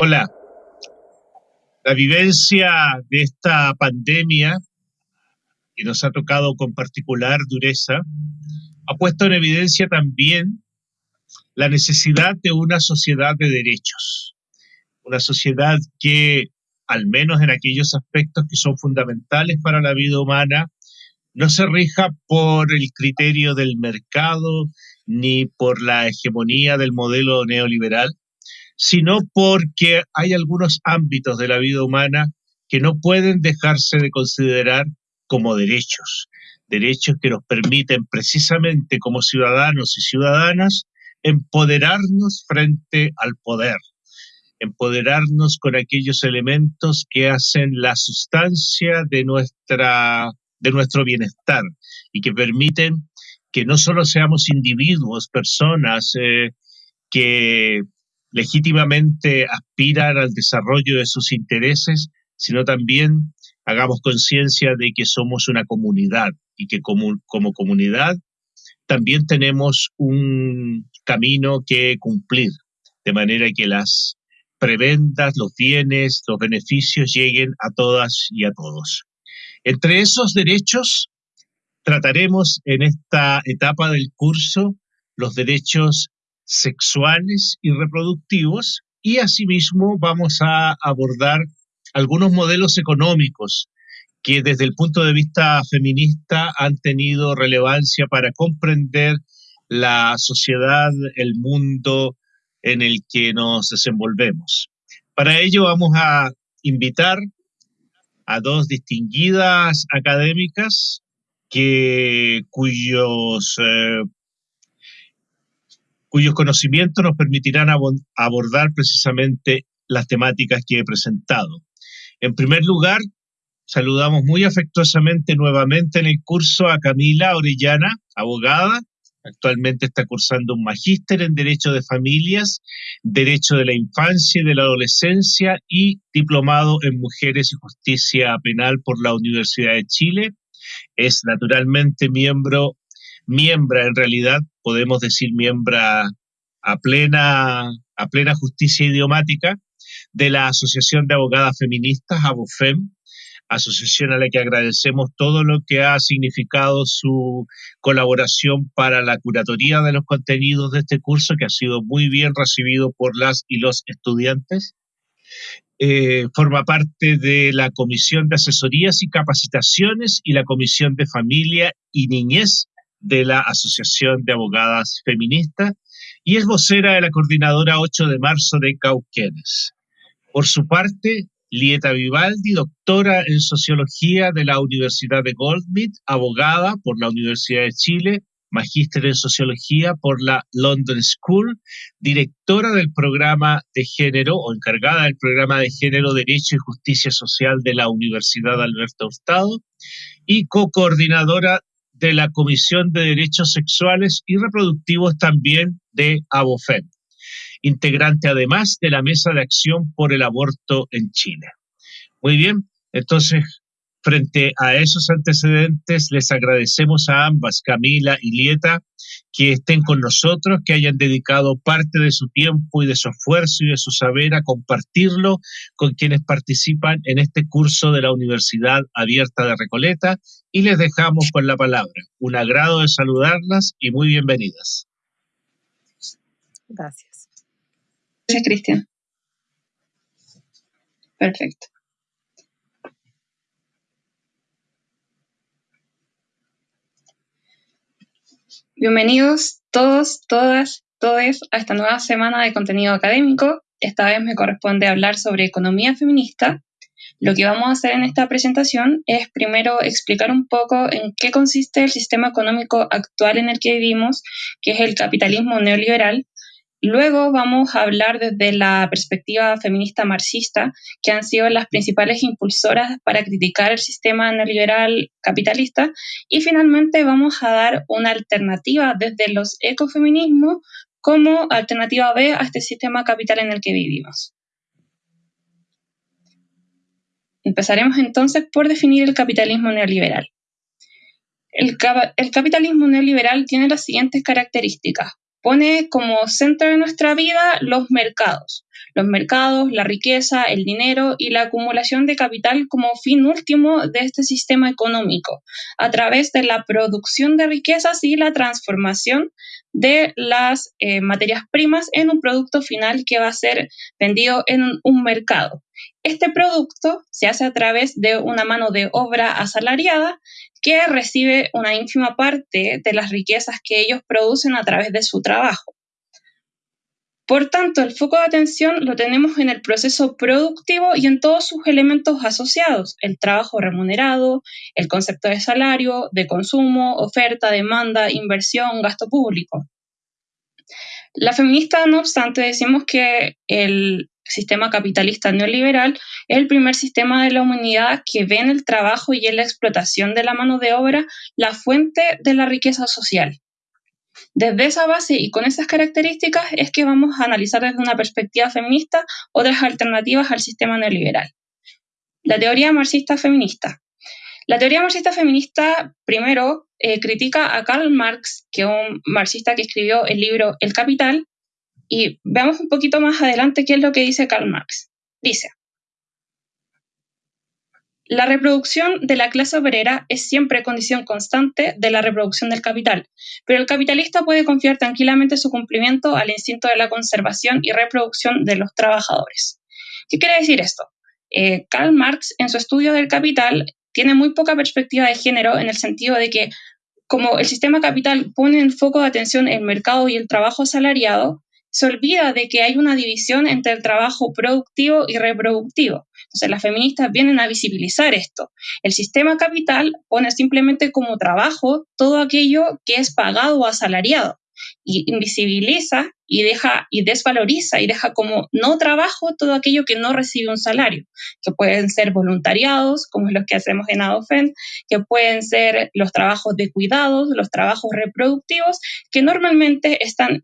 Hola. La vivencia de esta pandemia, que nos ha tocado con particular dureza, ha puesto en evidencia también la necesidad de una sociedad de derechos. Una sociedad que, al menos en aquellos aspectos que son fundamentales para la vida humana, no se rija por el criterio del mercado ni por la hegemonía del modelo neoliberal, sino porque hay algunos ámbitos de la vida humana que no pueden dejarse de considerar como derechos, derechos que nos permiten precisamente como ciudadanos y ciudadanas empoderarnos frente al poder, empoderarnos con aquellos elementos que hacen la sustancia de, nuestra, de nuestro bienestar y que permiten que no solo seamos individuos, personas eh, que legítimamente aspiran al desarrollo de sus intereses, sino también hagamos conciencia de que somos una comunidad y que como, como comunidad también tenemos un camino que cumplir, de manera que las prebendas, los bienes, los beneficios lleguen a todas y a todos. Entre esos derechos trataremos en esta etapa del curso los derechos sexuales y reproductivos y asimismo vamos a abordar algunos modelos económicos que desde el punto de vista feminista han tenido relevancia para comprender la sociedad, el mundo en el que nos desenvolvemos. Para ello vamos a invitar a dos distinguidas académicas que, cuyos eh, cuyos conocimientos nos permitirán abordar precisamente las temáticas que he presentado. En primer lugar, saludamos muy afectuosamente nuevamente en el curso a Camila Orellana, abogada. Actualmente está cursando un magíster en Derecho de Familias, Derecho de la Infancia y de la Adolescencia y diplomado en Mujeres y Justicia Penal por la Universidad de Chile. Es naturalmente miembro en realidad podemos decir miembra a plena, a plena justicia idiomática de la Asociación de Abogadas Feministas, ABOFEM, asociación a la que agradecemos todo lo que ha significado su colaboración para la curatoría de los contenidos de este curso, que ha sido muy bien recibido por las y los estudiantes. Eh, forma parte de la Comisión de Asesorías y Capacitaciones y la Comisión de Familia y Niñez de la Asociación de Abogadas Feministas y es vocera de la coordinadora 8 de marzo de Cauquenes. Por su parte, Lieta Vivaldi, doctora en Sociología de la Universidad de Goldsmith, abogada por la Universidad de Chile, magíster en Sociología por la London School, directora del programa de género o encargada del programa de género, Derecho y Justicia Social de la Universidad Alberto Hurtado y co-coordinadora de la Comisión de Derechos Sexuales y Reproductivos también de ABOFEM, integrante además de la Mesa de Acción por el Aborto en Chile. Muy bien, entonces, frente a esos antecedentes, les agradecemos a ambas, Camila y Lieta, que estén con nosotros, que hayan dedicado parte de su tiempo y de su esfuerzo y de su saber a compartirlo con quienes participan en este curso de la Universidad Abierta de Recoleta y les dejamos con la palabra. Un agrado de saludarlas y muy bienvenidas. Gracias. Gracias, Cristian. Perfecto. Bienvenidos todos, todas, todes a esta nueva semana de contenido académico. Esta vez me corresponde hablar sobre economía feminista. Lo que vamos a hacer en esta presentación es primero explicar un poco en qué consiste el sistema económico actual en el que vivimos, que es el capitalismo neoliberal, Luego vamos a hablar desde la perspectiva feminista marxista, que han sido las principales impulsoras para criticar el sistema neoliberal capitalista. Y finalmente vamos a dar una alternativa desde los ecofeminismos como alternativa B a este sistema capital en el que vivimos. Empezaremos entonces por definir el capitalismo neoliberal. El, el capitalismo neoliberal tiene las siguientes características. Pone como centro de nuestra vida los mercados. Los mercados, la riqueza, el dinero y la acumulación de capital como fin último de este sistema económico, a través de la producción de riquezas y la transformación de las eh, materias primas en un producto final que va a ser vendido en un mercado. Este producto se hace a través de una mano de obra asalariada que recibe una ínfima parte de las riquezas que ellos producen a través de su trabajo. Por tanto, el foco de atención lo tenemos en el proceso productivo y en todos sus elementos asociados, el trabajo remunerado, el concepto de salario, de consumo, oferta, demanda, inversión, gasto público. La feminista, no obstante, decimos que el sistema capitalista neoliberal es el primer sistema de la humanidad que ve en el trabajo y en la explotación de la mano de obra la fuente de la riqueza social. Desde esa base y con esas características es que vamos a analizar desde una perspectiva feminista otras alternativas al sistema neoliberal. La teoría marxista feminista. La teoría marxista feminista, primero, eh, critica a Karl Marx, que es un marxista que escribió el libro El Capital, y veamos un poquito más adelante qué es lo que dice Karl Marx. Dice, la reproducción de la clase obrera es siempre condición constante de la reproducción del capital, pero el capitalista puede confiar tranquilamente su cumplimiento al instinto de la conservación y reproducción de los trabajadores. ¿Qué quiere decir esto? Eh, Karl Marx en su estudio del capital tiene muy poca perspectiva de género en el sentido de que como el sistema capital pone en foco de atención el mercado y el trabajo asalariado, se olvida de que hay una división entre el trabajo productivo y reproductivo. Entonces las feministas vienen a visibilizar esto. El sistema capital pone simplemente como trabajo todo aquello que es pagado o asalariado y invisibiliza y deja y desvaloriza y deja como no trabajo todo aquello que no recibe un salario, que pueden ser voluntariados, como es lo que hacemos en ADOFEN, que pueden ser los trabajos de cuidados, los trabajos reproductivos, que normalmente están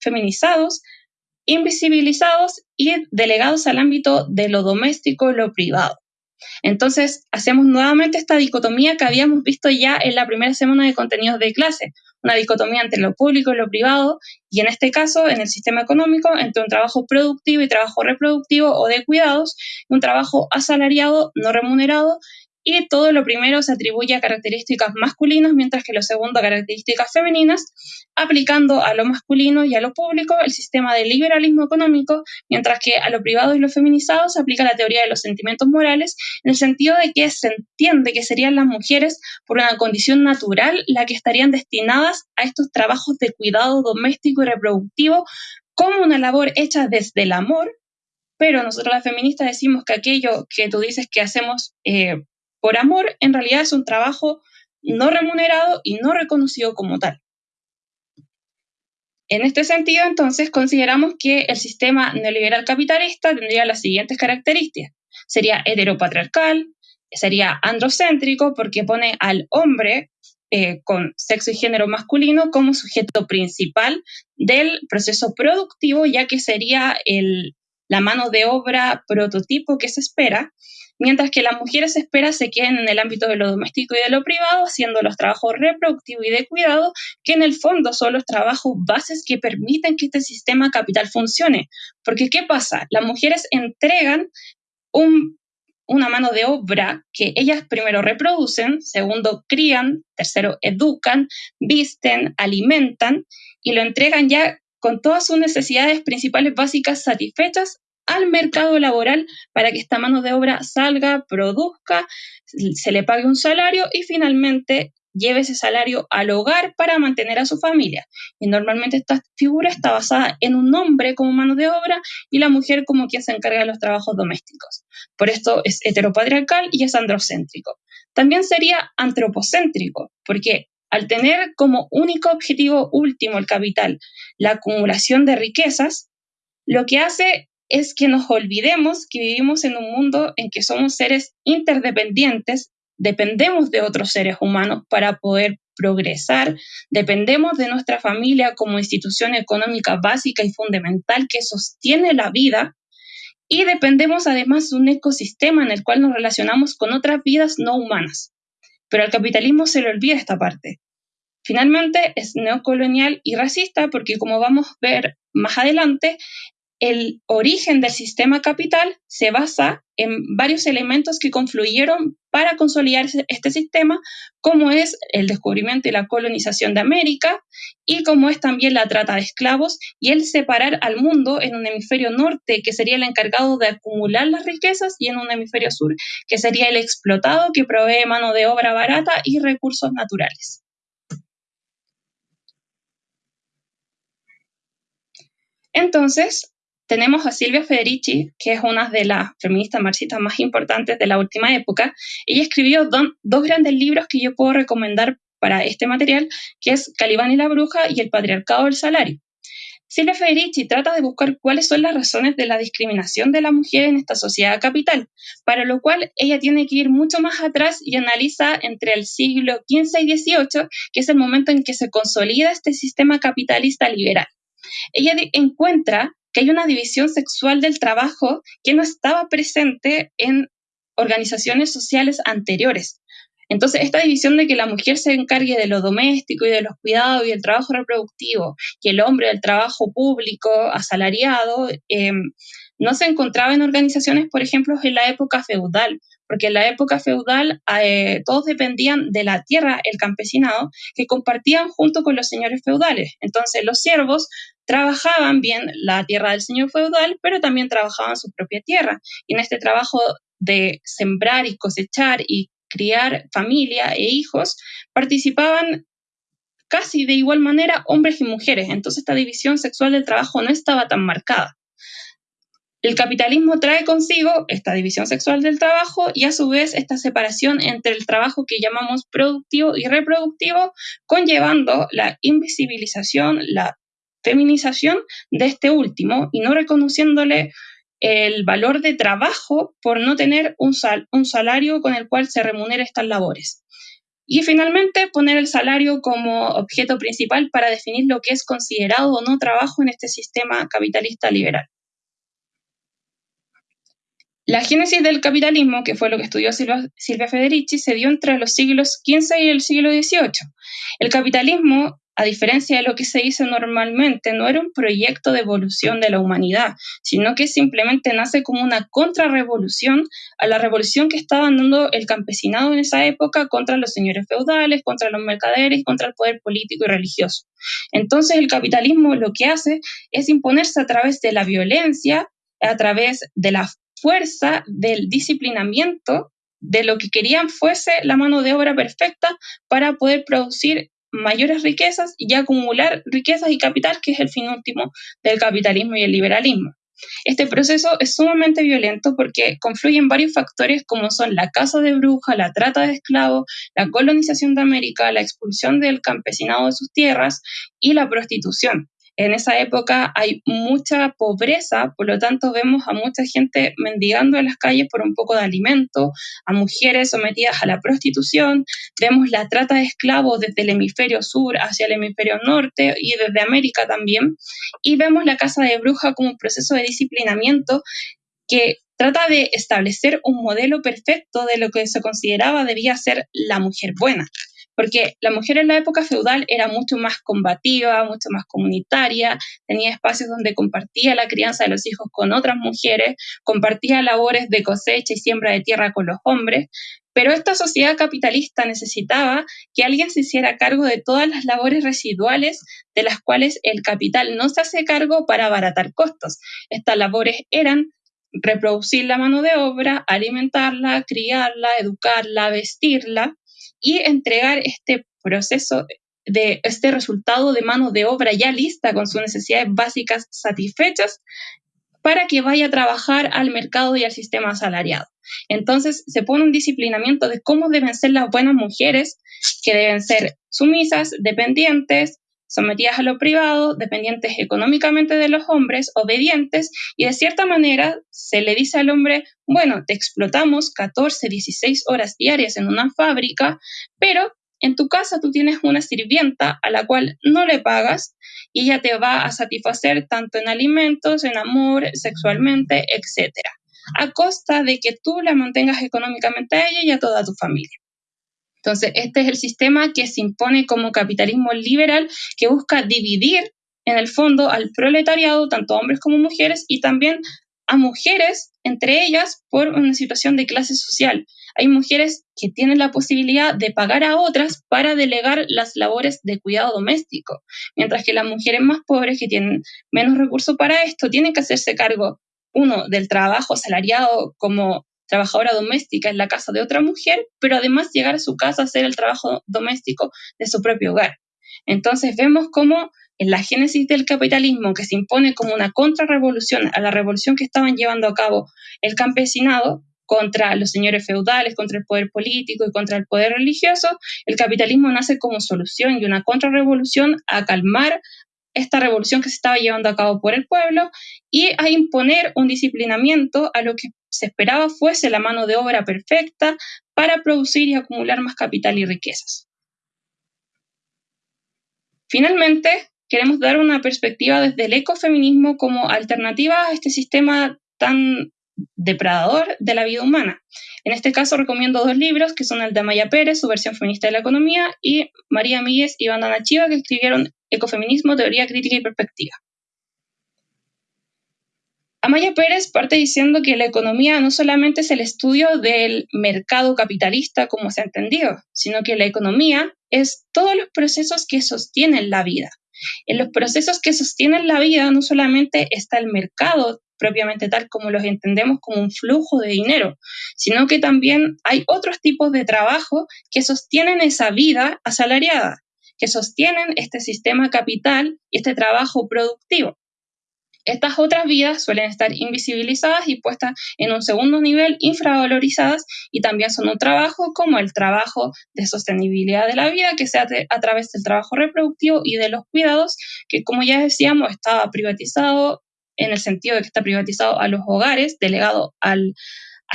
feminizados, invisibilizados y delegados al ámbito de lo doméstico, lo privado. Entonces, hacemos nuevamente esta dicotomía que habíamos visto ya en la primera semana de contenidos de clase, una dicotomía entre lo público y lo privado, y en este caso, en el sistema económico, entre un trabajo productivo y trabajo reproductivo o de cuidados, un trabajo asalariado, no remunerado, todo lo primero se atribuye a características masculinas, mientras que lo segundo a características femeninas, aplicando a lo masculino y a lo público el sistema de liberalismo económico, mientras que a lo privado y lo feminizado se aplica la teoría de los sentimientos morales, en el sentido de que se entiende que serían las mujeres por una condición natural las que estarían destinadas a estos trabajos de cuidado doméstico y reproductivo como una labor hecha desde el amor, pero nosotros las feministas decimos que aquello que tú dices que hacemos eh, por amor en realidad es un trabajo no remunerado y no reconocido como tal. En este sentido, entonces, consideramos que el sistema neoliberal capitalista tendría las siguientes características. Sería heteropatriarcal, sería androcéntrico porque pone al hombre eh, con sexo y género masculino como sujeto principal del proceso productivo, ya que sería la mano de obra prototipo que se espera, mientras que las mujeres espera se queden en el ámbito de lo doméstico y de lo privado, haciendo los trabajos reproductivos y de cuidado, que en el fondo son los trabajos bases que permiten que este sistema capital funcione. Porque ¿qué pasa? Las mujeres entregan una mano de obra que ellas primero reproducen, segundo crían, tercero educan, visten, alimentan y lo entregan ya con todas sus necesidades principales básicas satisfechas al mercado laboral para que esta mano de obra salga, produzca, se le pague un salario y finalmente lleve ese salario al hogar para mantener a su familia. Y normalmente esta figura está basada en un hombre como mano de obra y la mujer como quien se encarga de los trabajos domésticos. Por esto es heteropatriarcal y es androcéntrico. También sería antropocéntrico, porque al tener como único objetivo último el capital la acumulación de riquezas, lo que hace es que nos olvidemos que vivimos en un mundo en que somos seres interdependientes, dependemos de otros seres humanos para poder progresar, dependemos de nuestra familia como institución económica básica y fundamental que sostiene la vida y dependemos además de un ecosistema en el cual nos relacionamos con otras vidas no humanas. Pero al capitalismo se le olvida esta parte. Finalmente, es neocolonial y racista porque, como vamos a ver más adelante, el origen del sistema capital se basa en varios elementos que confluyeron para consolidar este sistema, como es el descubrimiento y la colonización de América, y como es también la trata de esclavos y el separar al mundo en un hemisferio norte, que sería el encargado de acumular las riquezas, y en un hemisferio sur, que sería el explotado, que provee mano de obra barata y recursos naturales. Entonces, tenemos a Silvia Federici, que es una de las feministas marxistas más importantes de la última época. Ella escribió dos grandes libros que yo puedo recomendar para este material, que es Calibán y la bruja y El patriarcado del salario. Silvia Federici trata de buscar cuáles son las razones de la discriminación de la mujer en esta sociedad capital, para lo cual ella tiene que ir mucho más atrás y analiza entre el siglo XV y XVIII, que es el momento en que se consolida este sistema capitalista liberal. Ella encuentra que hay una división sexual del trabajo que no estaba presente en organizaciones sociales anteriores. Entonces, esta división de que la mujer se encargue de lo doméstico y de los cuidados y del trabajo reproductivo, y el hombre del trabajo público, asalariado, em, no se encontraba en organizaciones, por ejemplo, en la época feudal, porque en la época feudal eh, todos dependían de la tierra, el campesinado, que compartían junto con los señores feudales. Entonces, los siervos trabajaban bien la tierra del señor feudal, pero también trabajaban su propia tierra. Y en este trabajo de sembrar y cosechar y criar familia e hijos, participaban casi de igual manera hombres y mujeres. Entonces esta división sexual del trabajo no estaba tan marcada. El capitalismo trae consigo esta división sexual del trabajo y a su vez esta separación entre el trabajo que llamamos productivo y reproductivo, conllevando la invisibilización, la feminización de este último y no reconociéndole el valor de trabajo por no tener un, salario con el cual se remunere estas labores. Y finalmente, poner el salario como objeto principal para definir lo que es considerado o no trabajo en este sistema capitalista liberal. La génesis del capitalismo, que fue lo que estudió Silvia Federici, se dio entre los siglos XV y el siglo XVIII. El capitalismo a diferencia de lo que se dice normalmente, no era un proyecto de evolución de la humanidad, sino que simplemente nace como una contrarrevolución a la revolución que estaba dando el campesinado en esa época contra los señores feudales, contra los mercaderes, contra el poder político y religioso. Entonces el capitalismo lo que hace es imponerse a través de la violencia, a través de la fuerza, del disciplinamiento de lo que querían fuese la mano de obra perfecta para poder producir mayores riquezas y acumular riquezas y capital, que es el fin último del capitalismo y el liberalismo. Este proceso es sumamente violento porque confluyen varios factores como son la caza de brujas, la trata de esclavos, la colonización de América, la expulsión del campesinado de sus tierras y la prostitución. En esa época hay mucha pobreza, por lo tanto vemos a mucha gente mendigando en las calles por un poco de alimento, a mujeres sometidas a la prostitución, vemos la trata de esclavos desde el hemisferio sur hacia el hemisferio norte y desde América también, y vemos la casa de bruja como un proceso de disciplinamiento que trata de establecer un modelo perfecto de lo que se consideraba debía ser la mujer buena porque la mujer en la época feudal era mucho más combativa, mucho más comunitaria, tenía espacios donde compartía la crianza de los hijos con otras mujeres, compartía labores de cosecha y siembra de tierra con los hombres, pero esta sociedad capitalista necesitaba que alguien se hiciera cargo de todas las labores residuales de las cuales el capital no se hace cargo para abaratar costos. Estas labores eran reproducir la mano de obra, alimentarla, criarla, educarla, vestirla, y entregar este proceso de este resultado de mano de obra ya lista con sus necesidades básicas satisfechas para que vaya a trabajar al mercado y al sistema asalariado. Entonces se pone un disciplinamiento de cómo deben ser las buenas mujeres, que deben ser sumisas, dependientes, sometidas a lo privado, dependientes económicamente de los hombres, obedientes, y de cierta manera se le dice al hombre, bueno, te explotamos 14, 16 horas diarias en una fábrica, pero en tu casa tú tienes una sirvienta a la cual no le pagas y ella te va a satisfacer tanto en alimentos, en amor, sexualmente, etc. A costa de que tú la mantengas económicamente a ella y a toda tu familia. Entonces, este es el sistema que se impone como capitalismo liberal que busca dividir en el fondo al proletariado, tanto hombres como mujeres, y también a mujeres, entre ellas, por una situación de clase social. Hay mujeres que tienen la posibilidad de pagar a otras para delegar las labores de cuidado doméstico, mientras que las mujeres más pobres, que tienen menos recursos para esto, tienen que hacerse cargo, uno, del trabajo asalariado como trabajadora doméstica en la casa de otra mujer, pero además llegar a su casa a hacer el trabajo doméstico de su propio hogar. Entonces vemos cómo en la génesis del capitalismo, que se impone como una contrarrevolución a la revolución que estaban llevando a cabo el campesinado contra los señores feudales, contra el poder político y contra el poder religioso, el capitalismo nace como solución y una contrarrevolución a calmar esta revolución que se estaba llevando a cabo por el pueblo y a imponer un disciplinamiento a lo que se esperaba fuese la mano de obra perfecta para producir y acumular más capital y riquezas. Finalmente, queremos dar una perspectiva desde el ecofeminismo como alternativa a este sistema tan depredador de la vida humana. En este caso recomiendo dos libros que son el de Amaya Pérez, su versión feminista de la economía, y María Míguez y Bandana Chiva, que escribieron Ecofeminismo, Teoría Crítica y Perspectiva. Amaya Pérez parte diciendo que la economía no solamente es el estudio del mercado capitalista como se ha entendido, sino que la economía es todos los procesos que sostienen la vida. En los procesos que sostienen la vida no solamente está el mercado propiamente tal como los entendemos como un flujo de dinero, sino que también hay otros tipos de trabajo que sostienen esa vida asalariada, que sostienen este sistema capital y este trabajo productivo. Estas otras vidas suelen estar invisibilizadas y puestas en un segundo nivel, infravalorizadas, y también son un trabajo como el trabajo de sostenibilidad de la vida, que se hace a través del trabajo reproductivo y de los cuidados, que como ya decíamos, estaba privatizado en el sentido de que está privatizado a los hogares, delegado a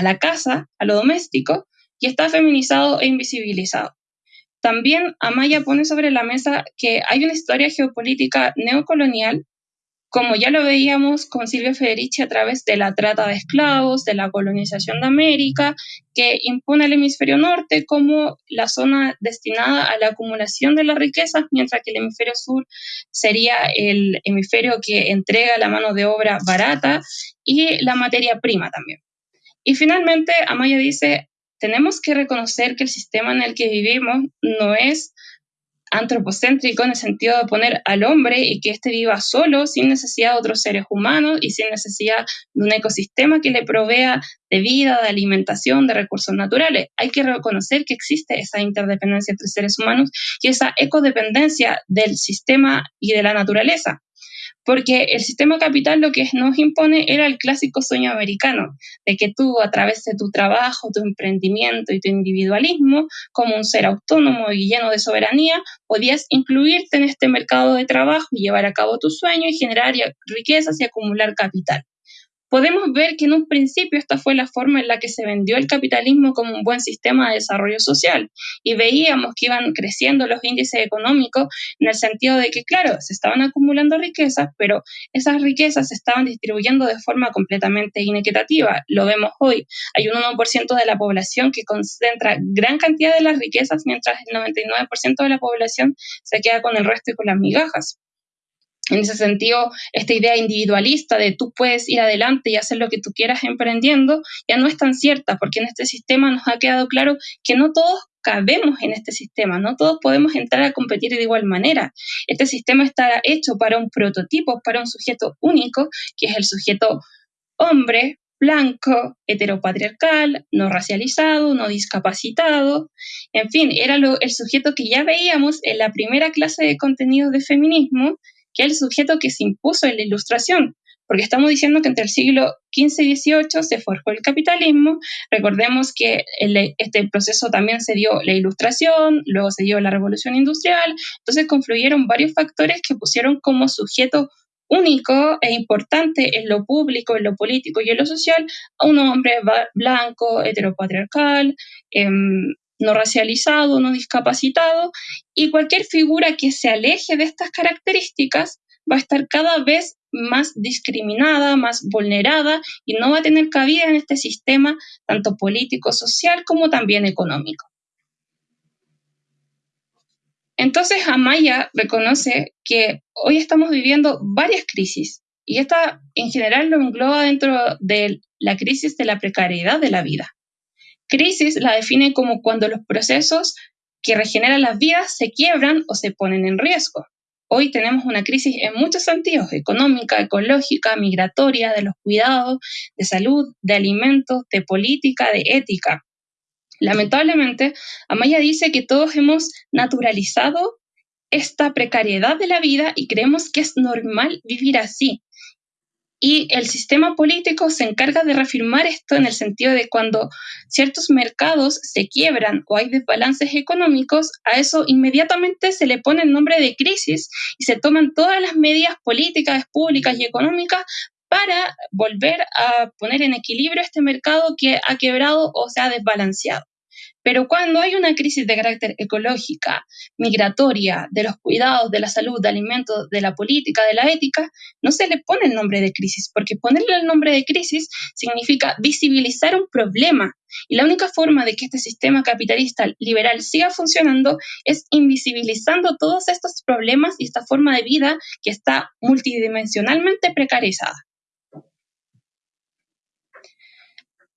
la casa, a lo doméstico, y está feminizado e invisibilizado. También Amaya pone sobre la mesa que hay una historia geopolítica neocolonial como ya lo veíamos con Silvia Federici a través de la trata de esclavos, de la colonización de América, que impone el hemisferio norte como la zona destinada a la acumulación de las riquezas, mientras que el hemisferio sur sería el hemisferio que entrega la mano de obra barata y la materia prima también. Y finalmente, Amaya dice, tenemos que reconocer que el sistema en el que vivimos no es antropocéntrico en el sentido de poner al hombre y que éste viva solo, sin necesidad de otros seres humanos y sin necesidad de un ecosistema que le provea de vida, de alimentación, de recursos naturales. Hay que reconocer que existe esa interdependencia entre seres humanos y esa ecodependencia del sistema y de la naturaleza porque el sistema capital lo que nos impone era el clásico sueño americano, de que tú a través de tu trabajo, tu emprendimiento y tu individualismo, como un ser autónomo y lleno de soberanía, podías incluirte en este mercado de trabajo y llevar a cabo tu sueño y generar riquezas y acumular capital podemos ver que en un principio esta fue la forma en la que se vendió el capitalismo como un buen sistema de desarrollo social y veíamos que iban creciendo los índices económicos en el sentido de que, claro, se estaban acumulando riquezas, pero esas riquezas se estaban distribuyendo de forma completamente inequitativa. Lo vemos hoy. Hay un 1% de la población que concentra gran cantidad de las riquezas, mientras el 99% de la población se queda con el resto y con las migajas. En ese sentido, esta idea individualista de tú puedes ir adelante y hacer lo que tú quieras emprendiendo ya no es tan cierta, porque en este sistema nos ha quedado claro que no todos cabemos en este sistema, no todos podemos entrar a competir de igual manera. Este sistema está hecho para un prototipo, para un sujeto único, que es el sujeto hombre, blanco, heteropatriarcal, no racializado, no discapacitado, en fin, era el sujeto que ya veíamos en la primera clase de contenidos de feminismo que es el sujeto que se impuso en la ilustración, porque estamos diciendo que entre el siglo XV y XVIII se forjó el capitalismo. Recordemos que este proceso también se dio la ilustración, luego se dio la revolución industrial, entonces confluyeron varios factores que pusieron como sujeto único e importante en lo público, en lo político y en lo social a un hombre blanco, heteropatriarcal, em, no racializado, no discapacitado, y cualquier figura que se aleje de estas características va a estar cada vez más discriminada, más vulnerada y no va a tener cabida en este sistema tanto político, social como también económico. Entonces Amaya reconoce que hoy estamos viviendo varias crisis y esta en general lo engloba dentro de la crisis de la precariedad de la vida. Crisis la define como cuando los procesos que regeneran las vidas se quiebran o se ponen en riesgo. Hoy tenemos una crisis en muchos sentidos, económica, ecológica, migratoria, de los cuidados, de salud, de alimentos, de política, de ética. Lamentablemente, Amaya dice que todos hemos naturalizado esta precariedad de la vida y creemos que es normal vivir así, y el sistema político se encarga de reafirmar esto en el sentido de cuando ciertos mercados se quiebran o hay desbalances económicos, a eso inmediatamente se le pone el nombre de crisis y se toman todas las medidas políticas, públicas y económicas para volver a poner en equilibrio este mercado que ha quebrado o se ha desbalanceado. Pero cuando hay una crisis de carácter ecológica, migratoria, de los cuidados, de la salud, de alimentos, de la política, de la ética, no se le pone el nombre de crisis, porque ponerle el nombre de crisis significa visibilizar un problema. Y la única forma de que este sistema capitalista liberal siga funcionando es invisibilizando todos estos problemas y esta forma de vida que está multidimensionalmente precarizada.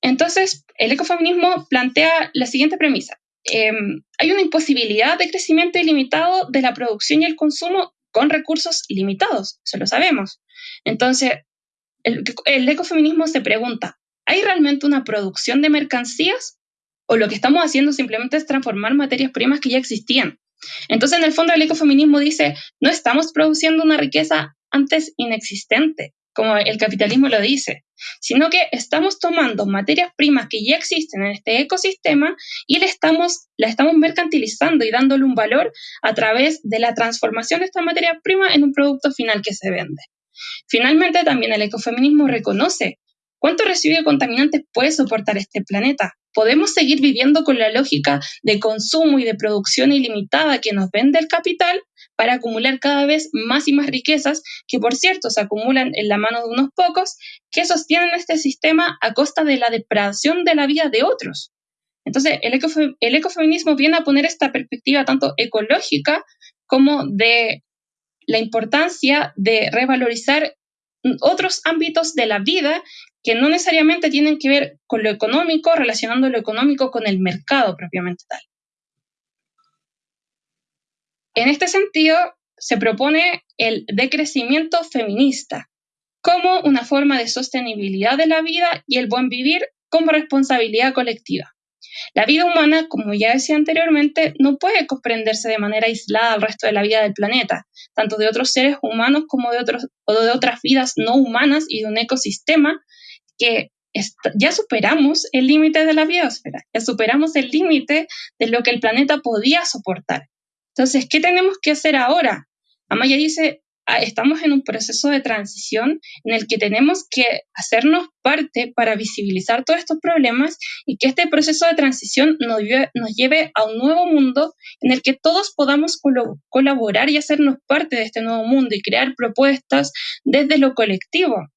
Entonces, el ecofeminismo plantea la siguiente premisa. Em, hay una imposibilidad de crecimiento ilimitado de la producción y el consumo con recursos limitados, eso lo sabemos. Entonces, el, el ecofeminismo se pregunta, ¿hay realmente una producción de mercancías o lo que estamos haciendo simplemente es transformar materias primas que ya existían? Entonces, en el fondo, el ecofeminismo dice, no estamos produciendo una riqueza antes inexistente, como el capitalismo lo dice, sino que estamos tomando materias primas que ya existen en este ecosistema y le estamos, la estamos mercantilizando y dándole un valor a través de la transformación de esta materia prima en un producto final que se vende. Finalmente, también el ecofeminismo reconoce cuánto residuo de contaminantes puede soportar este planeta. Podemos seguir viviendo con la lógica de consumo y de producción ilimitada que nos vende el capital para acumular cada vez más y más riquezas que, por cierto, se acumulan en la mano de unos pocos que sostienen este sistema a costa de la depredación de la vida de otros. Entonces, el, el ecofeminismo viene a poner esta perspectiva tanto ecológica como de la importancia de revalorizar otros ámbitos de la vida que no necesariamente tienen que ver con lo económico, relacionando lo económico con el mercado propiamente tal. En este sentido, se propone el decrecimiento feminista como una forma de sostenibilidad de la vida y el buen vivir como responsabilidad colectiva. La vida humana, como ya decía anteriormente, no puede comprenderse de manera aislada al resto de la vida del planeta, tanto de otros seres humanos como de, otras vidas no humanas y de un ecosistema que ya superamos el límite de la biosfera, ya superamos el límite de lo que el planeta podía soportar. Entonces, ¿qué tenemos que hacer ahora? Amaya dice, ah, estamos en un proceso de transición en el que tenemos que hacernos parte para visibilizar todos estos problemas y que este proceso de transición nos lleve, a un nuevo mundo en el que todos podamos colaborar y hacernos parte de este nuevo mundo y crear propuestas desde lo colectivo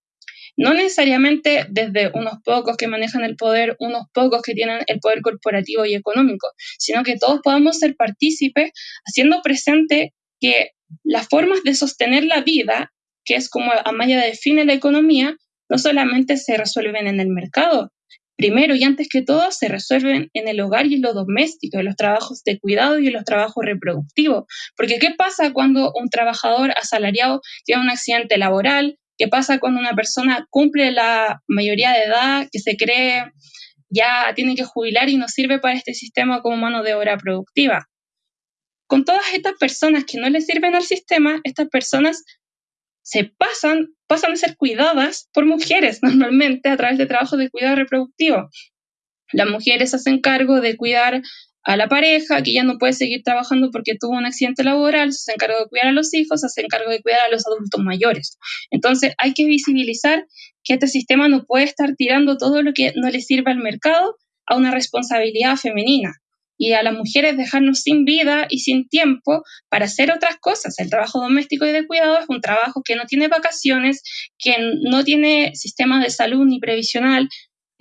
no necesariamente desde unos pocos que manejan el poder, unos pocos que tienen el poder corporativo y económico, sino que todos podamos ser partícipes haciendo presente que las formas de sostener la vida, que es como Amaya define la economía, no solamente se resuelven en el mercado, primero y antes que todo se resuelven en el hogar y en lo doméstico, en los trabajos de cuidado y en los trabajos reproductivos. Porque ¿qué pasa cuando un trabajador asalariado tiene un accidente laboral, ¿Qué pasa cuando una persona cumple la mayoría de edad, que se cree ya tiene que jubilar y no sirve para este sistema como mano de obra productiva? Con todas estas personas que no le sirven al sistema, estas personas se pasan, pasan a ser cuidadas por mujeres normalmente a través de trabajos de cuidado reproductivo. Las mujeres hacen cargo de cuidar a la pareja que ya no puede seguir trabajando porque tuvo un accidente laboral, se encarga de cuidar a los hijos, se hace encargo de cuidar a los adultos mayores. Entonces hay que visibilizar que este sistema no puede estar tirando todo lo que no le sirve al mercado a una responsabilidad femenina y a las mujeres dejarnos sin vida y sin tiempo para hacer otras cosas. El trabajo doméstico y de cuidado es un trabajo que no tiene vacaciones, que no tiene sistema de salud ni previsional,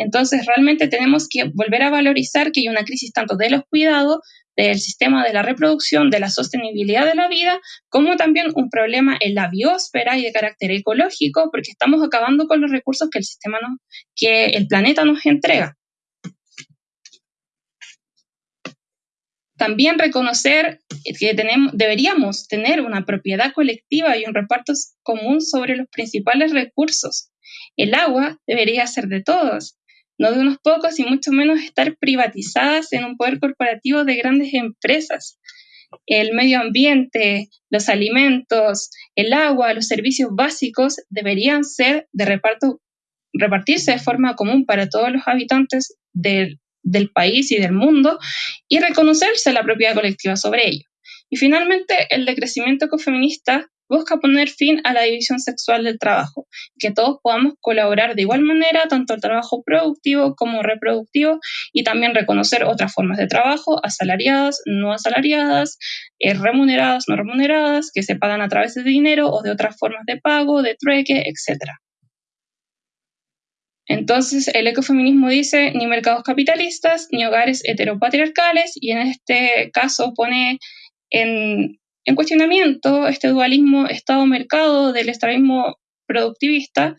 Entonces, realmente tenemos que volver a valorizar que hay una crisis tanto de los cuidados, del sistema de la reproducción, de la sostenibilidad de la vida, como también un problema en la biosfera y de carácter ecológico, porque estamos acabando con los recursos que el sistema que el planeta nos entrega. También reconocer que deberíamos tener una propiedad colectiva y un reparto común sobre los principales recursos. El agua debería ser de todos, no de unos pocos y mucho menos estar privatizadas en un poder corporativo de grandes empresas. El medio ambiente, los alimentos, el agua, los servicios básicos deberían ser de reparto, repartirse de forma común para todos los habitantes del país y del mundo y reconocerse la propiedad colectiva sobre ello. Y finalmente, el decrecimiento ecofeminista busca poner fin a la división sexual del trabajo, que todos podamos colaborar de igual manera, tanto el trabajo productivo como reproductivo, y también reconocer otras formas de trabajo, asalariadas, no asalariadas, eh, remuneradas, no remuneradas, que se pagan a través de dinero o de otras formas de pago, de trueque, etc. Entonces, el ecofeminismo dice ni mercados capitalistas ni hogares heteropatriarcales y en este caso pone en, cuestionamiento este dualismo Estado-mercado del extremismo productivista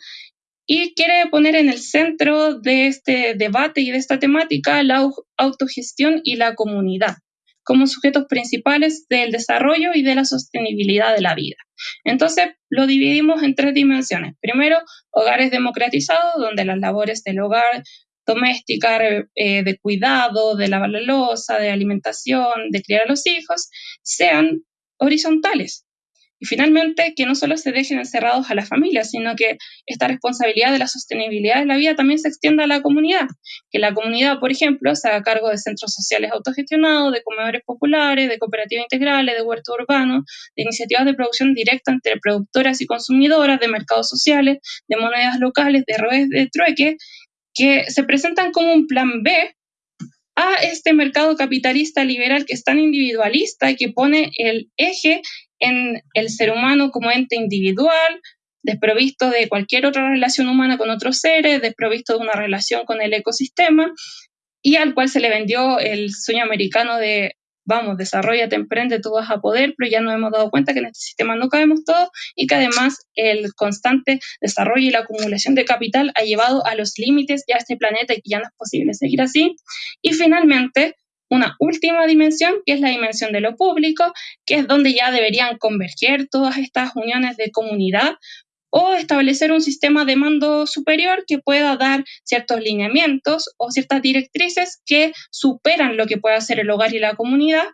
y quiere poner en el centro de este debate y de esta temática la autogestión y la comunidad como sujetos principales del desarrollo y de la sostenibilidad de la vida. Entonces, lo dividimos en tres dimensiones. Primero, hogares democratizados, donde las labores del hogar doméstica, eh, de cuidado, de lavar la losa, de alimentación, de criar a los hijos, sean horizontales, y finalmente, que no solo se dejen encerrados a la familia, sino que esta responsabilidad de la sostenibilidad de la vida también se extienda a la comunidad. Que la comunidad, por ejemplo, se haga cargo de centros sociales autogestionados, de comedores populares, de cooperativas integrales, de huertos urbanos, de iniciativas de producción directa entre productoras y consumidoras, de mercados sociales, de monedas locales, de redes de trueque, que se presentan como un plan B a este mercado capitalista liberal que es tan individualista y que pone el eje en el ser humano como ente individual, desprovisto de cualquier otra relación humana con otros seres, desprovisto de una relación con el ecosistema, y al cual se le vendió el sueño americano de, vamos, desarrollate, emprende, tú vas a poder, pero ya nos hemos dado cuenta que en este sistema no cabemos todos y que además el constante desarrollo y la acumulación de capital ha llevado a los límites ya a este planeta y que ya no es posible seguir así. Y finalmente, una última dimensión, que es la dimensión de lo público, que es donde ya deberían converger todas estas uniones de comunidad o establecer un sistema de mando superior que pueda dar ciertos lineamientos o ciertas directrices que superan lo que puede hacer el hogar y la comunidad.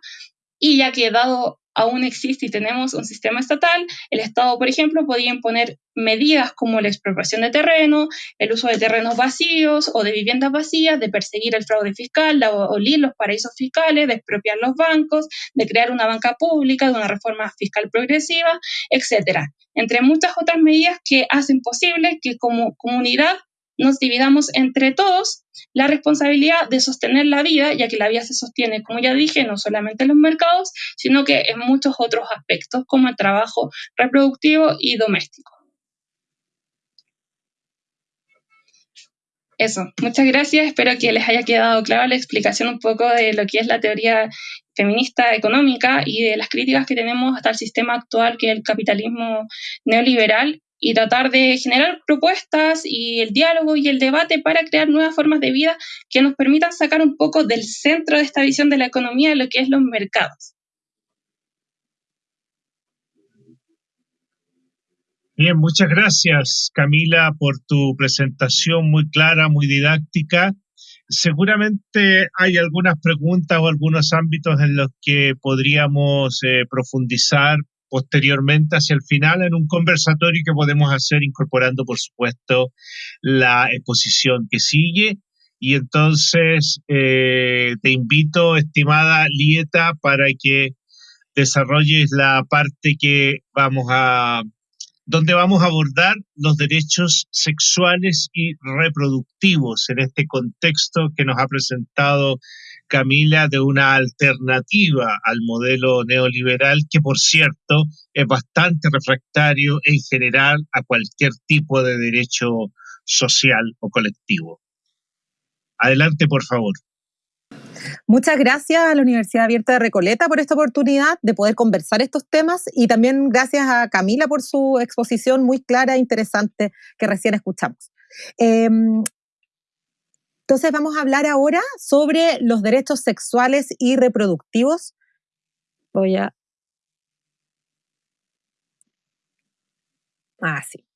Y ya que dado aún existe y tenemos un sistema estatal, el Estado, por ejemplo, podía imponer medidas como la expropiación de terreno, el uso de terrenos vacíos o de viviendas vacías, de perseguir el fraude fiscal, de abolir los paraísos fiscales, de expropiar los bancos, de crear una banca pública, de una reforma fiscal progresiva, etc. Entre muchas otras medidas que hacen posible que como comunidad nos dividamos entre todos la responsabilidad de sostener la vida, ya que la vida se sostiene, como ya dije, no solamente en los mercados, sino que en muchos otros aspectos, como el trabajo reproductivo y doméstico. Eso, muchas gracias. Espero que les haya quedado clara la explicación un poco de lo que es la teoría feminista económica y de las críticas que tenemos hasta el sistema actual, que es el capitalismo neoliberal, y tratar de generar propuestas y el diálogo y el debate para crear nuevas formas de vida que nos permitan sacar un poco del centro de esta visión de la economía de lo que es los mercados. Bien, muchas gracias Camila por tu presentación muy clara, muy didáctica. Seguramente hay algunas preguntas o algunos ámbitos en los que podríamos eh, profundizar posteriormente hacia el final en un conversatorio que podemos hacer incorporando, por supuesto, la exposición que sigue. Y entonces eh, te invito, estimada Lieta, para que desarrolles la parte que vamos a, donde vamos a abordar los derechos sexuales y reproductivos en este contexto que nos ha presentado Camila, de una alternativa al modelo neoliberal que, por cierto, es bastante refractario en general a cualquier tipo de derecho social o colectivo. Adelante, por favor. Muchas gracias a la Universidad Abierta de Recoleta por esta oportunidad de poder conversar estos temas y también gracias a Camila por su exposición muy clara e interesante que recién escuchamos. Em, entonces vamos a hablar ahora sobre los derechos sexuales y reproductivos. Voy a... Ah, sí.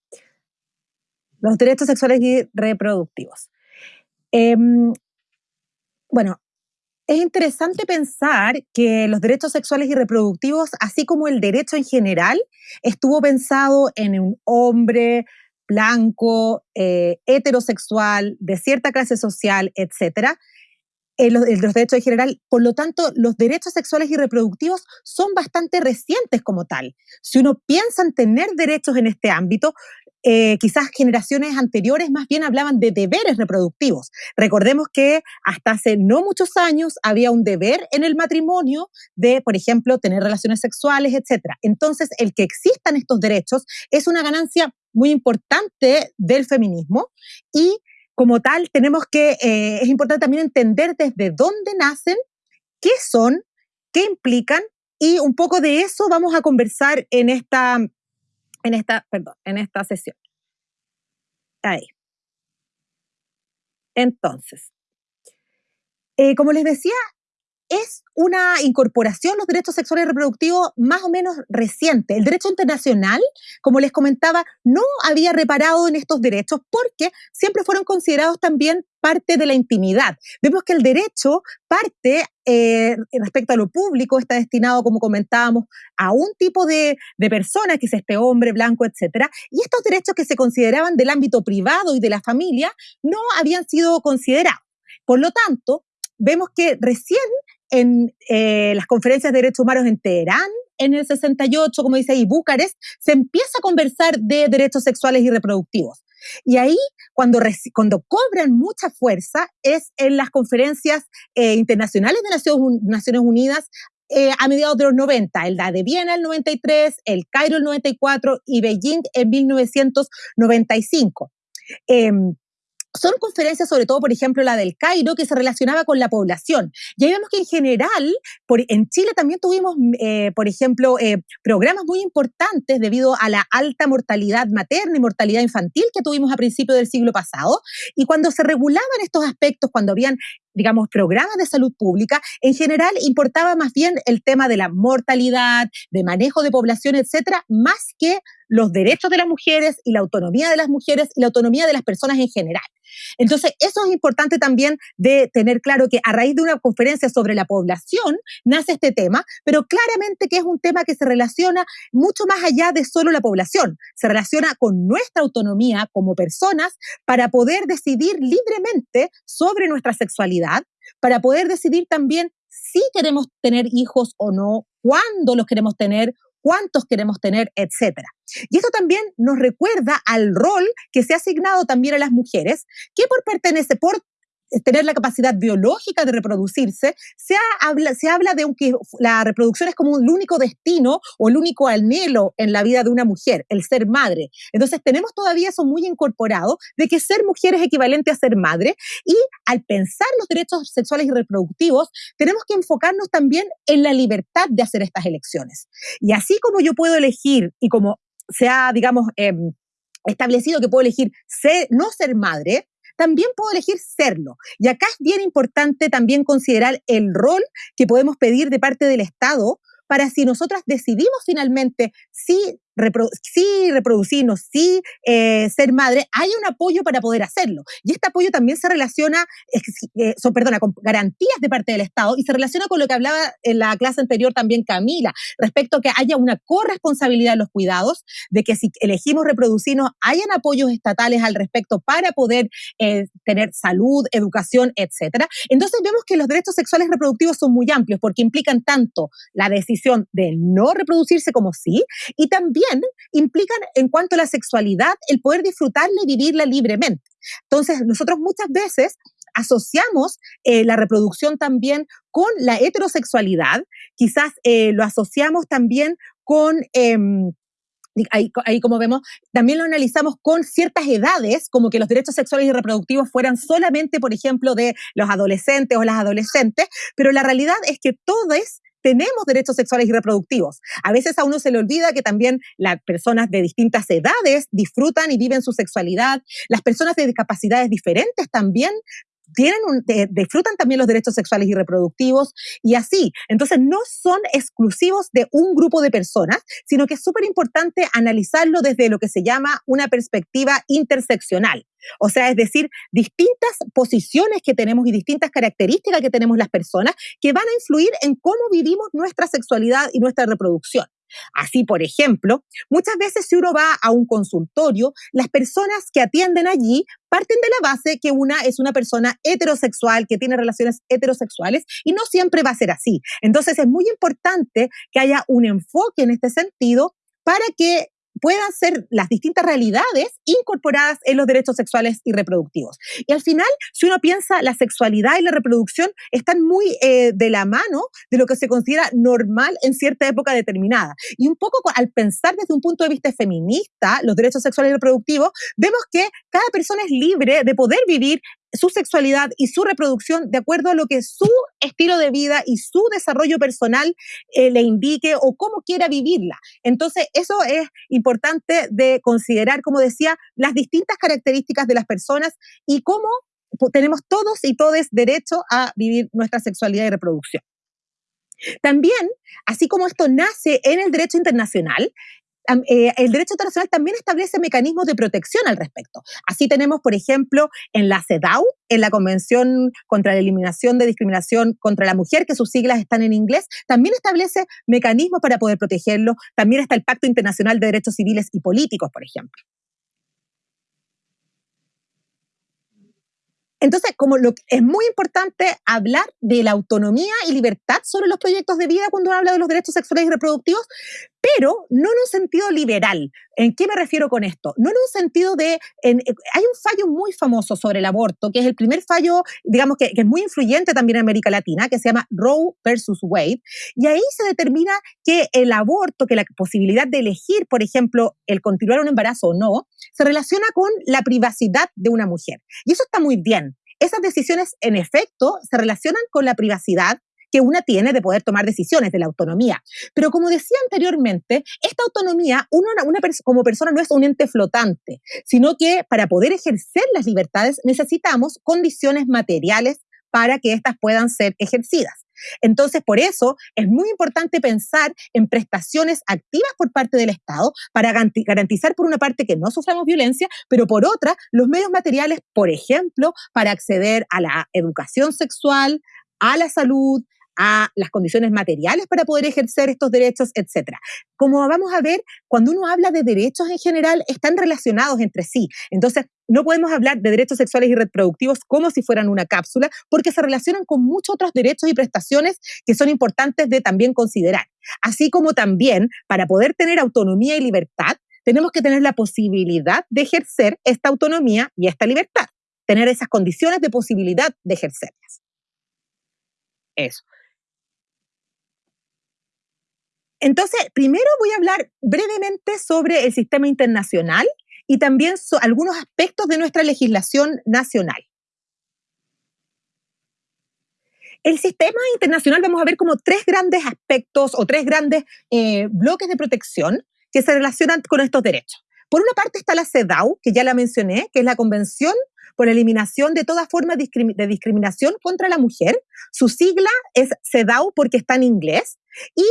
Los derechos sexuales y reproductivos. Em, bueno, es interesante pensar que los derechos sexuales y reproductivos, así como el derecho en general, estuvo pensado en un hombre blanco, eh, heterosexual, de cierta clase social, etcétera, los, los, derechos en general. Por lo tanto, los derechos sexuales y reproductivos son bastante recientes como tal. Si uno piensa en tener derechos en este ámbito, eh, quizás generaciones anteriores más bien hablaban de deberes reproductivos. Recordemos que hasta hace no muchos años había un deber en el matrimonio de, por ejemplo, tener relaciones sexuales, etc. Entonces, el que existan estos derechos es una ganancia muy importante del feminismo y como tal tenemos que, eh, es importante también entender desde dónde nacen, qué son, qué implican y un poco de eso vamos a conversar en esta en esta, perdón, en esta sesión. Ahí. Entonces, eh, como les decía, es una incorporación los derechos sexuales y reproductivos más o menos reciente. El derecho internacional, como les comentaba, no había reparado en estos derechos porque siempre fueron considerados también parte de la intimidad. Vemos que el derecho parte eh, respecto a lo público, está destinado, como comentábamos, a un tipo de, de persona, que es este hombre blanco, etc. Y estos derechos que se consideraban del ámbito privado y de la familia no habían sido considerados. Por lo tanto, vemos que recién en eh, las conferencias de derechos humanos en Teherán, en el 68, como dice ahí, Bucarest, se empieza a conversar de derechos sexuales y reproductivos. Y ahí, cuando, cuando cobran mucha fuerza, es en las conferencias eh, internacionales de Naciones Unidas eh, a mediados de los 90, el de Viena el 93, el Cairo el 94 y Beijing en 1995 son conferencias, sobre todo, por ejemplo, la del Cairo, que se relacionaba con la población. Y ahí vemos que en general, por, en Chile también tuvimos, eh, por ejemplo, eh, programas muy importantes debido a la alta mortalidad materna y mortalidad infantil que tuvimos a principios del siglo pasado. Y cuando se regulaban estos aspectos, cuando habían digamos, programas de salud pública, en general importaba más bien el tema de la mortalidad, de manejo de población, etcétera, más que los derechos de las mujeres y la autonomía de las mujeres y la autonomía de las personas en general. Entonces, eso es importante también de tener claro que a raíz de una conferencia sobre la población nace este tema, pero claramente que es un tema que se relaciona mucho más allá de solo la población, se relaciona con nuestra autonomía como personas para poder decidir libremente sobre nuestra sexualidad, para poder decidir también si queremos tener hijos o no, cuándo los queremos tener, cuántos queremos tener, etcétera. Y esto también nos recuerda al rol que se ha asignado también a las mujeres, que por pertenecer, por tener la capacidad biológica de reproducirse, se, habla, se habla de que la reproducción es como el único destino o el único anhelo en la vida de una mujer, el ser madre. Entonces tenemos todavía eso muy incorporado de que ser mujer es equivalente a ser madre y al pensar los derechos sexuales y reproductivos, tenemos que enfocarnos también en la libertad de hacer estas elecciones. Y así como yo puedo elegir y como se ha, digamos, em, establecido que puedo elegir ser, no ser madre, también puedo elegir serlo. Y acá es bien importante también considerar el rol que podemos pedir de parte del Estado para si nosotras decidimos finalmente si sí reproducirnos, sí eh, ser madre, hay un apoyo para poder hacerlo. Y este apoyo también se relaciona, eh, perdona, con garantías de parte del Estado y se relaciona con lo que hablaba en la clase anterior también Camila, respecto a que haya una corresponsabilidad en los cuidados, de que si elegimos reproducirnos, hayan apoyos estatales al respecto para poder eh, tener salud, educación, etcétera. Entonces vemos que los derechos sexuales reproductivos son muy amplios porque implican tanto la decisión de no reproducirse como sí, y también implican en cuanto a la sexualidad el poder disfrutarla y vivirla libremente. Entonces, nosotros muchas veces asociamos eh, la reproducción también con la heterosexualidad, quizás eh, lo asociamos también con... Em, ahí, como vemos, también lo analizamos con ciertas edades, como que los derechos sexuales y reproductivos fueran solamente, por ejemplo, de los adolescentes o las adolescentes, pero la realidad es que todos tenemos derechos sexuales y reproductivos. A veces a uno se le olvida que también las personas de distintas edades disfrutan y viven su sexualidad. Las personas de discapacidades diferentes también tienen disfrutan también los derechos sexuales y reproductivos y así. Entonces, no son exclusivos de un grupo de personas, sino que es súper importante analizarlo desde lo que se llama una perspectiva interseccional. O sea, es decir, distintas posiciones que tenemos y distintas características que tenemos las personas que van a influir en cómo vivimos nuestra sexualidad y nuestra reproducción. Así, por ejemplo, muchas veces si uno va a un consultorio, las personas que atienden allí parten de la base que una es una persona heterosexual, que tiene relaciones heterosexuales, y no siempre va a ser así. Entonces es muy importante que haya un enfoque en este sentido para que puedan ser las distintas realidades incorporadas en los derechos sexuales y reproductivos. Y al final, si uno piensa, la sexualidad y la reproducción están muy eh, de la mano de lo que se considera normal en cierta época determinada. Y un poco al pensar desde un punto de vista feminista los derechos sexuales y reproductivos, vemos que cada persona es libre de poder vivir su sexualidad y su reproducción de acuerdo a lo que su estilo de vida y su desarrollo personal eh, le indique o cómo quiera vivirla. Entonces, eso es importante de considerar, como decía, las distintas características de las personas y cómo tenemos todos y todes derecho a vivir nuestra sexualidad y reproducción. También, así como esto nace en el derecho internacional, eh, el derecho internacional también establece mecanismos de protección al respecto. Así tenemos, por ejemplo, en la CEDAW, en la Convención contra la Eliminación de Discriminación contra la Mujer, que sus siglas están en inglés, también establece mecanismos para poder protegerlo. También está el Pacto Internacional de Derechos Civiles y Políticos, por ejemplo. Entonces, como lo, es muy importante hablar de la autonomía y libertad sobre los proyectos de vida cuando habla de los derechos sexuales y reproductivos, pero no en un sentido liberal. ¿En qué me refiero con esto? No en un sentido de... hay un fallo muy famoso sobre el aborto, que es el primer fallo, digamos, que, que, es muy influyente también en América Latina, que se llama Roe versus Wade, y ahí se determina que el aborto, que la posibilidad de elegir, por ejemplo, el continuar un embarazo o no, se relaciona con la privacidad de una mujer. Y eso está muy bien. Esas decisiones, en efecto, se relacionan con la privacidad que una tiene de poder tomar decisiones, de la autonomía. Pero como decía anteriormente, esta autonomía, una como persona no es un ente flotante, sino que para poder ejercer las libertades necesitamos condiciones materiales para que éstas puedan ser ejercidas. Entonces, por eso es muy importante pensar en prestaciones activas por parte del Estado para garantizar, por una parte, que no suframos violencia, pero por otra, los medios materiales, por ejemplo, para acceder a la educación sexual, a la salud, a las condiciones materiales para poder ejercer estos derechos, etc. Como vamos a ver, cuando uno habla de derechos en general, están relacionados entre sí. Entonces, no podemos hablar de derechos sexuales y reproductivos como si fueran una cápsula, porque se relacionan con muchos otros derechos y prestaciones que son importantes de también considerar. Así como también, para poder tener autonomía y libertad, tenemos que tener la posibilidad de ejercer esta autonomía y esta libertad, tener esas condiciones de posibilidad de ejercerlas. Eso. Entonces, primero voy a hablar brevemente sobre el sistema internacional y también algunos aspectos de nuestra legislación nacional. El sistema internacional vamos a ver como tres grandes aspectos o tres grandes eh, bloques de protección que se relacionan con estos derechos. Por una parte está la CEDAW, que ya la mencioné, que es la Convención por la Eliminación de toda forma de discriminación contra la mujer. Su sigla es CEDAW porque está en inglés. Y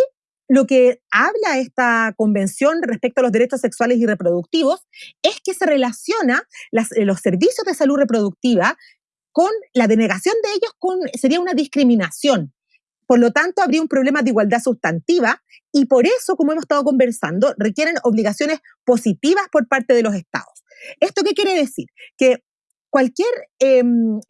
lo que habla esta convención respecto a los derechos sexuales y reproductivos es que se relaciona eh, los servicios de salud reproductiva con la denegación de ellos con, sería una discriminación. Por lo tanto, habría un problema de igualdad sustantiva y por eso, como hemos estado conversando, requieren obligaciones positivas por parte de los estados. ¿Esto qué quiere decir? Que cualquier, eh,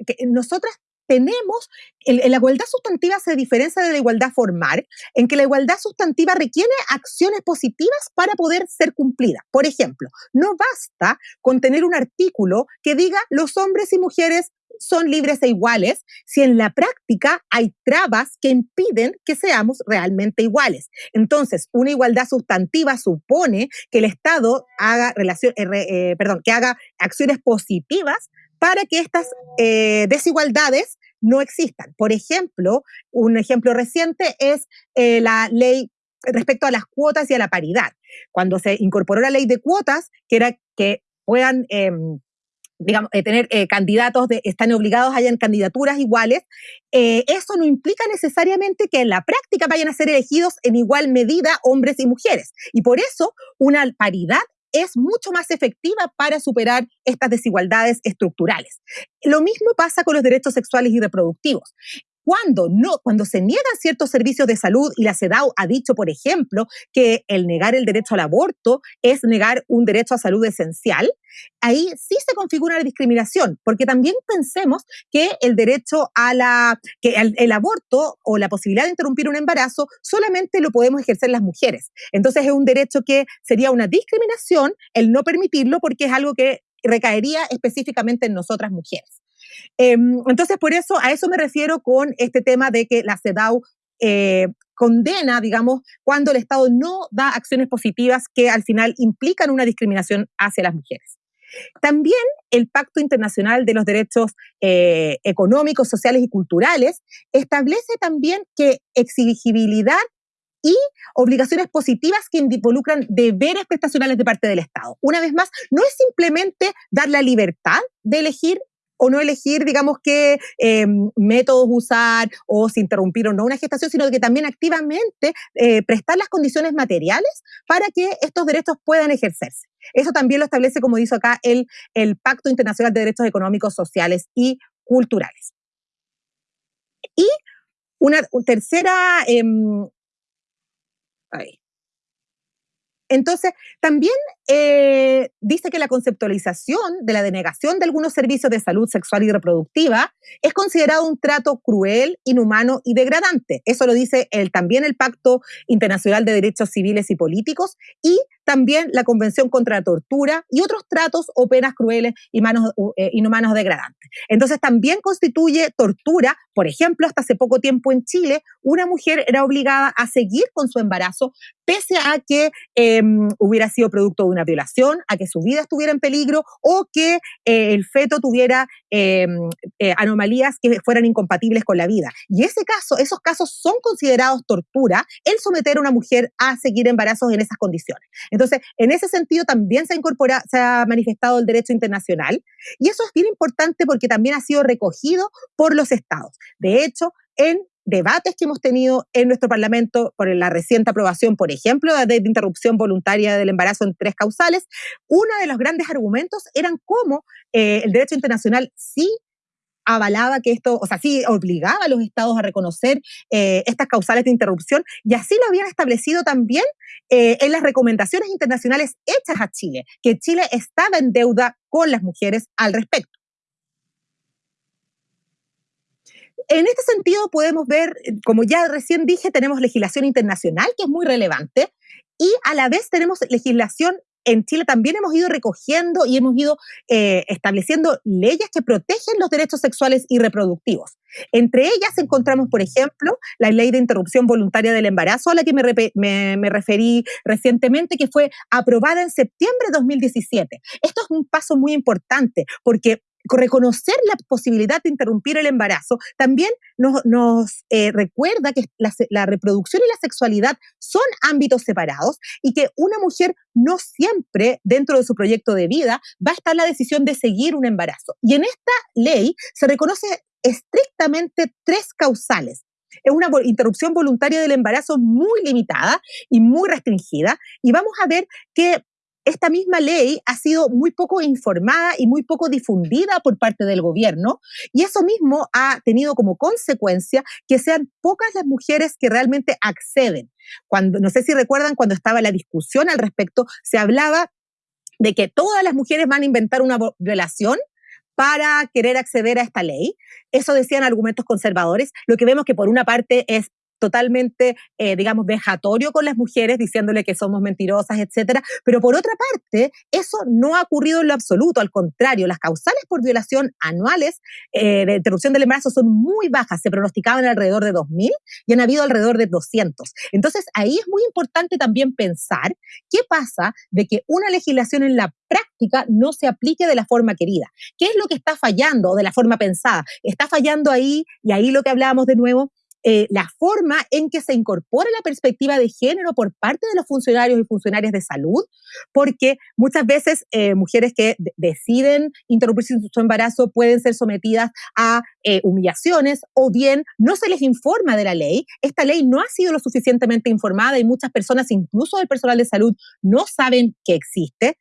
que nosotras tenemos, la igualdad sustantiva se diferencia de la igualdad formal, en que la igualdad sustantiva requiere acciones positivas para poder ser cumplida. Por ejemplo, no basta con tener un artículo que diga los hombres y mujeres son libres e iguales si en la práctica hay trabas que impiden que seamos realmente iguales. Entonces, una igualdad sustantiva supone que el Estado haga, relación, eh, eh, perdón, que haga acciones positivas para que estas eh, desigualdades no existan. Por ejemplo, un ejemplo reciente es la ley respecto a las cuotas y a la paridad. Cuando se incorporó la ley de cuotas, que era que puedan em, digamos, eh, tener eh, candidatos, de, están obligados a hayan candidaturas iguales, eh, eso no implica necesariamente que en la práctica vayan a ser elegidos en igual medida hombres y mujeres. Y por eso una paridad es mucho más efectiva para superar estas desigualdades estructurales. Lo mismo pasa con los derechos sexuales y reproductivos. Cuando, no, cuando se niegan ciertos servicios de salud y la CEDAW ha dicho, por ejemplo, que el negar el derecho al aborto es negar un derecho a salud esencial, ahí sí se configura la discriminación, porque también pensemos que el derecho a el, aborto o la posibilidad de interrumpir un embarazo solamente lo podemos ejercer las mujeres. Entonces es un derecho que sería una discriminación el no permitirlo porque es algo que recaería específicamente en nosotras mujeres. Em, entonces, por eso, a eso me refiero con este tema de que la CEDAW eh, condena, digamos, cuando el Estado no da acciones positivas que al final implican una discriminación hacia las mujeres. También el Pacto Internacional de los Derechos eh, Económicos, Sociales y Culturales establece también que exigibilidad y obligaciones positivas que involucran deberes prestacionales de parte del Estado. Una vez más, no es simplemente dar la libertad de elegir o no elegir, digamos, qué eh, métodos usar o si interrumpir o no una gestación, sino que también activamente eh, prestar las condiciones materiales para que estos derechos puedan ejercerse. Eso también lo establece, como dice acá, el, el Pacto Internacional de Derechos Económicos, Sociales y Culturales. Y una tercera... Em, entonces, también eh, dice que la conceptualización de la denegación de algunos servicios de salud sexual y reproductiva es considerado un trato cruel, inhumano y degradante. Eso lo dice el, también el Pacto Internacional de Derechos Civiles y Políticos y también la Convención contra la Tortura y otros tratos o penas crueles, y manos, eh, inhumanos degradantes. Entonces también constituye tortura, por ejemplo, hasta hace poco tiempo en Chile, una mujer era obligada a seguir con su embarazo pese a que em, hubiera sido producto de una violación, a que su vida estuviera en peligro o que eh, el feto tuviera em, eh, anomalías que fueran incompatibles con la vida. Y ese caso, esos casos son considerados tortura, el someter a una mujer a seguir embarazos en esas condiciones. Entonces, en ese sentido también se ha, manifestado el derecho internacional y eso es bien importante porque también ha sido recogido por los estados. De hecho, en debates que hemos tenido en nuestro Parlamento por la reciente aprobación, por ejemplo, de, de interrupción voluntaria del embarazo en tres causales, uno de los grandes argumentos eran cómo eh, el derecho internacional sí avalaba que esto, o sea, sí obligaba a los estados a reconocer eh, estas causales de interrupción y así lo habían establecido también eh, en las recomendaciones internacionales hechas a Chile, que Chile estaba en deuda con las mujeres al respecto. En este sentido podemos ver, como ya recién dije, tenemos legislación internacional que es muy relevante y a la vez tenemos legislación en Chile también hemos ido recogiendo y hemos ido eh, estableciendo leyes que protegen los derechos sexuales y reproductivos. Entre ellas encontramos, por ejemplo, la ley de interrupción voluntaria del embarazo, a la que me, me, referí recientemente, que fue aprobada en septiembre de 2017. Esto es un paso muy importante porque reconocer la posibilidad de interrumpir el embarazo también nos, eh, recuerda que la, reproducción y la sexualidad son ámbitos separados y que una mujer no siempre dentro de su proyecto de vida va a estar la decisión de seguir un embarazo. Y en esta ley se reconoce estrictamente tres causales. Es una interrupción voluntaria del embarazo muy limitada y muy restringida. Y vamos a ver que esta misma ley ha sido muy poco informada y muy poco difundida por parte del gobierno y eso mismo ha tenido como consecuencia que sean pocas las mujeres que realmente acceden. Cuando, no sé si recuerdan cuando estaba la discusión al respecto, se hablaba de que todas las mujeres van a inventar una violación para querer acceder a esta ley. Eso decían argumentos conservadores. Lo que vemos que por una parte es totalmente, eh, digamos, vejatorio con las mujeres, diciéndole que somos mentirosas, etcétera. Pero por otra parte, eso no ha ocurrido en lo absoluto. Al contrario, las causales por violación anuales eh, de interrupción del embarazo son muy bajas. Se pronosticaban alrededor de 2.000 y han habido alrededor de 200. Entonces, ahí es muy importante también pensar qué pasa de que una legislación en la práctica no se aplique de la forma querida. ¿Qué es lo que está fallando de la forma pensada? Está fallando ahí, y ahí lo que hablábamos de nuevo, eh, la forma en que se incorpora la perspectiva de género por parte de los funcionarios y funcionarias de salud, porque muchas veces eh, mujeres que deciden interrumpir su embarazo pueden ser sometidas a eh, humillaciones o bien no se les informa de la ley. Esta ley no ha sido lo suficientemente informada y muchas personas, incluso el personal de salud, no saben que existe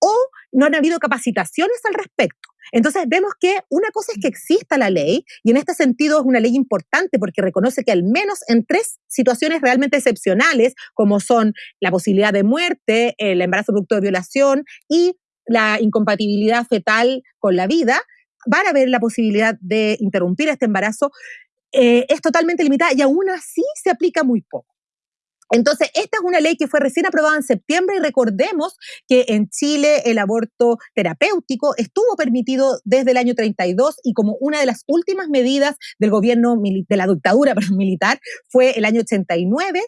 o no han habido capacitaciones al respecto. Entonces vemos que una cosa es que exista la ley y en este sentido es una ley importante porque reconoce que al menos en tres situaciones realmente excepcionales, como son la posibilidad de muerte, el embarazo producto de violación y la incompatibilidad fetal con la vida, van a haber la posibilidad de interrumpir este embarazo. Eh, es totalmente limitada y aún así se aplica muy poco. Entonces, esta es una ley que fue recién aprobada en septiembre y recordemos que en Chile el aborto terapéutico estuvo permitido desde el año 32 y como una de las últimas medidas del gobierno de la dictadura militar fue el año 89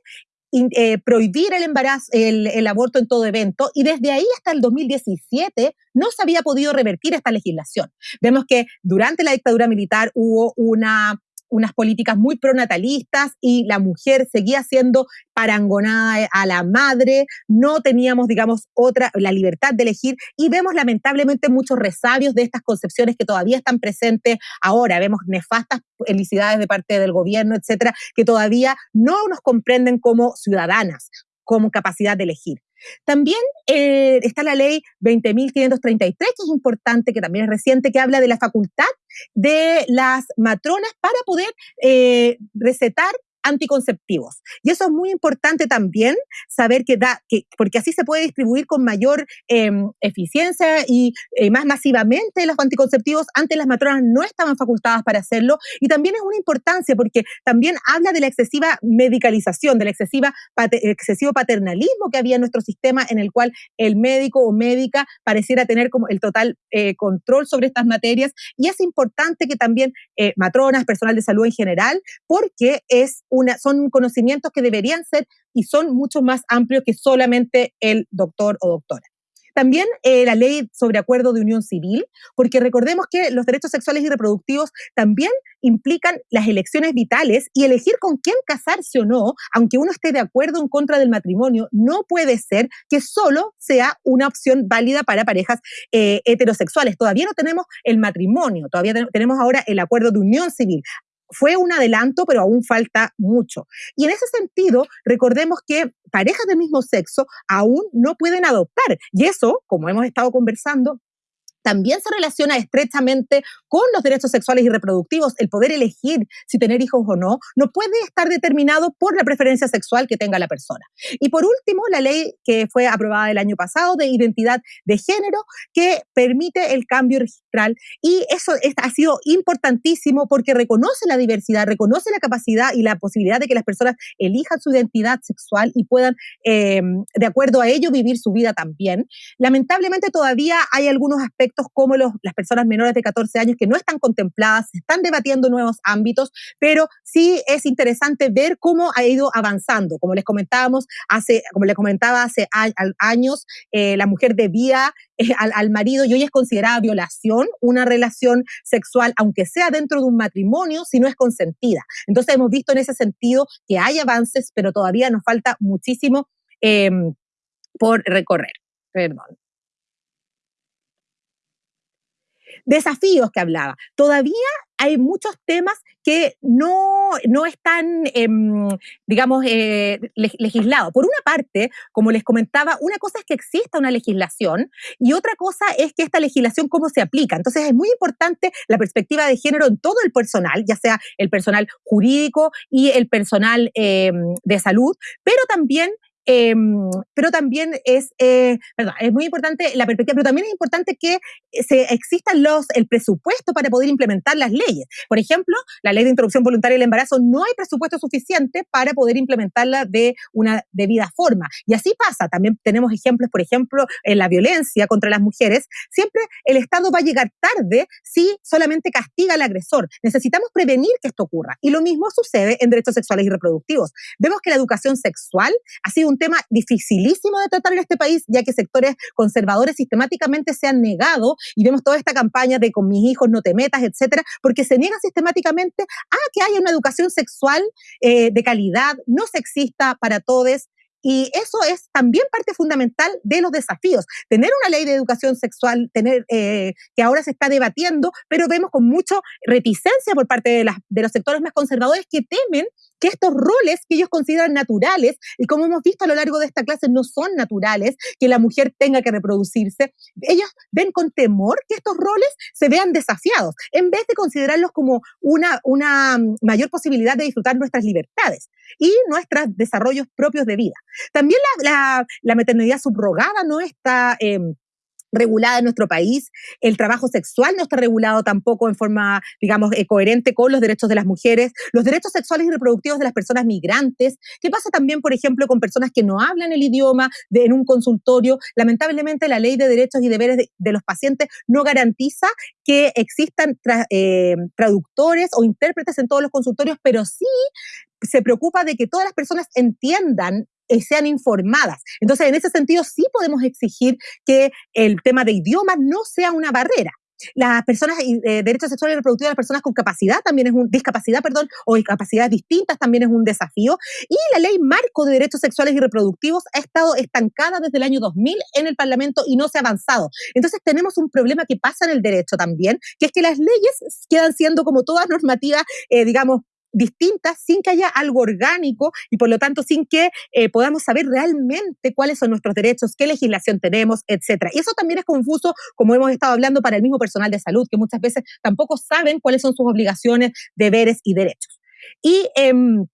eh, prohibir el embarazo, el, el, aborto en todo evento, y desde ahí hasta el 2017 no se había podido revertir esta legislación. Vemos que durante la dictadura militar hubo una unas políticas muy pronatalistas y la mujer seguía siendo parangonada a la madre, no teníamos, digamos, otra, la libertad de elegir y vemos lamentablemente muchos resabios de estas concepciones que todavía están presentes ahora, vemos nefastas felicidades de parte del gobierno, etcétera, que todavía no nos comprenden como ciudadanas, como capacidad de elegir. También eh, está la ley 20.533, que es importante, que también es reciente, que habla de la facultad de las matronas para poder eh, recetar anticonceptivos. Y eso es muy importante también, saber que da, que, porque así se puede distribuir con mayor em, eficiencia y eh, más masivamente los anticonceptivos. Antes las matronas no estaban facultadas para hacerlo y también es una importancia porque también habla de la excesiva medicalización, del excesiva, excesivo paternalismo que había en nuestro sistema en el cual el médico o médica pareciera tener como el total eh, control sobre estas materias y es importante que también eh, matronas, personal de salud en general, porque es son conocimientos que deberían ser y son mucho más amplios que solamente el doctor o doctora. También eh, la ley sobre acuerdo de unión civil, porque recordemos que los derechos sexuales y reproductivos también implican las elecciones vitales y elegir con quién casarse o no, aunque uno esté de acuerdo en contra del matrimonio, no puede ser que solo sea una opción válida para parejas eh, heterosexuales. Todavía no tenemos el matrimonio, todavía tenemos ahora el acuerdo de unión civil fue un adelanto, pero aún falta mucho. Y en ese sentido, recordemos que parejas del mismo sexo aún no pueden adoptar. Y eso, como hemos estado conversando, también se relaciona estrechamente con los derechos sexuales y reproductivos. El poder elegir si tener hijos o no no puede estar determinado por la preferencia sexual que tenga la persona. Y por último, la ley que fue aprobada el año pasado de identidad de género que permite el cambio registral. Y eso ha sido importantísimo porque reconoce la diversidad, reconoce la capacidad y la posibilidad de que las personas elijan su identidad sexual y puedan, em, de acuerdo a ello, vivir su vida también. Lamentablemente todavía hay algunos aspectos como los, las personas menores de 14 años que no están contempladas, se están debatiendo nuevos ámbitos, pero sí es interesante ver cómo ha ido avanzando. Como les comentábamos hace, como les comentaba hace años, eh, la mujer debía eh, al, al, marido y hoy es considerada violación una relación sexual, aunque sea dentro de un matrimonio, si no es consentida. Entonces hemos visto en ese sentido que hay avances, pero todavía nos falta muchísimo em, por recorrer. Perdón. Desafíos que hablaba. Todavía hay muchos temas que no, no están, em, digamos, eh, legislados. Por una parte, como les comentaba, una cosa es que exista una legislación y otra cosa es que esta legislación cómo se aplica. Entonces es muy importante la perspectiva de género en todo el personal, ya sea el personal jurídico y el personal em, de salud, pero también Em, pero también es, eh, es muy importante la perspectiva, pero también es importante que se existan los, el presupuesto para poder implementar las leyes. Por ejemplo, la ley de interrupción voluntaria del embarazo no hay presupuesto suficiente para poder implementarla de una debida forma. Y así pasa. También tenemos ejemplos, por ejemplo, en la violencia contra las mujeres. Siempre el Estado va a llegar tarde si solamente castiga al agresor. Necesitamos prevenir que esto ocurra. Y lo mismo sucede en derechos sexuales y reproductivos. Vemos que la educación sexual ha sido un tema dificilísimo de tratar en este país, ya que sectores conservadores sistemáticamente se han negado y vemos toda esta campaña de con mis hijos no te metas, etcétera, porque se niega sistemáticamente a que haya una educación sexual eh, de calidad, no sexista para todos, y eso es también parte fundamental de los desafíos. Tener una ley de educación sexual, tener eh, que ahora se está debatiendo, pero vemos con mucha reticencia por parte de, de los sectores más conservadores que temen que estos roles que ellos consideran naturales, y como hemos visto a lo largo de esta clase, no son naturales, que la mujer tenga que reproducirse, ellos ven con temor que estos roles se vean desafiados, en vez de considerarlos como una, una mayor posibilidad de disfrutar nuestras libertades y nuestros desarrollos propios de vida. También la, la, maternidad subrogada no está... Eh, regulada en nuestro país. El trabajo sexual no está regulado tampoco en forma, digamos, eh, coherente con los derechos de las mujeres, los derechos sexuales y reproductivos de las personas migrantes. ¿Qué pasa también, por ejemplo, con personas que no hablan el idioma en un consultorio? Lamentablemente, la ley de derechos y deberes de, los pacientes no garantiza que existan eh, traductores o intérpretes en todos los consultorios, pero sí se preocupa de que todas las personas entiendan sean informadas. Entonces, en ese sentido, sí podemos exigir que el tema de idiomas no sea una barrera. Las personas, eh, derechos sexuales y reproductivos de las personas con capacidad también es un, discapacidad, perdón, o discapacidades distintas también es un desafío. Y la ley marco de derechos sexuales y reproductivos ha estado estancada desde el año 2000 en el Parlamento y no se ha avanzado. Entonces tenemos un problema que pasa en el derecho también, que es que las leyes quedan siendo como todas normativas, eh, digamos, distintas sin que haya algo orgánico y por lo tanto sin que eh, podamos saber realmente cuáles son nuestros derechos, qué legislación tenemos, etcétera. Y eso también es confuso, como hemos estado hablando, para el mismo personal de salud, que muchas veces tampoco saben cuáles son sus obligaciones, deberes y derechos. Y em,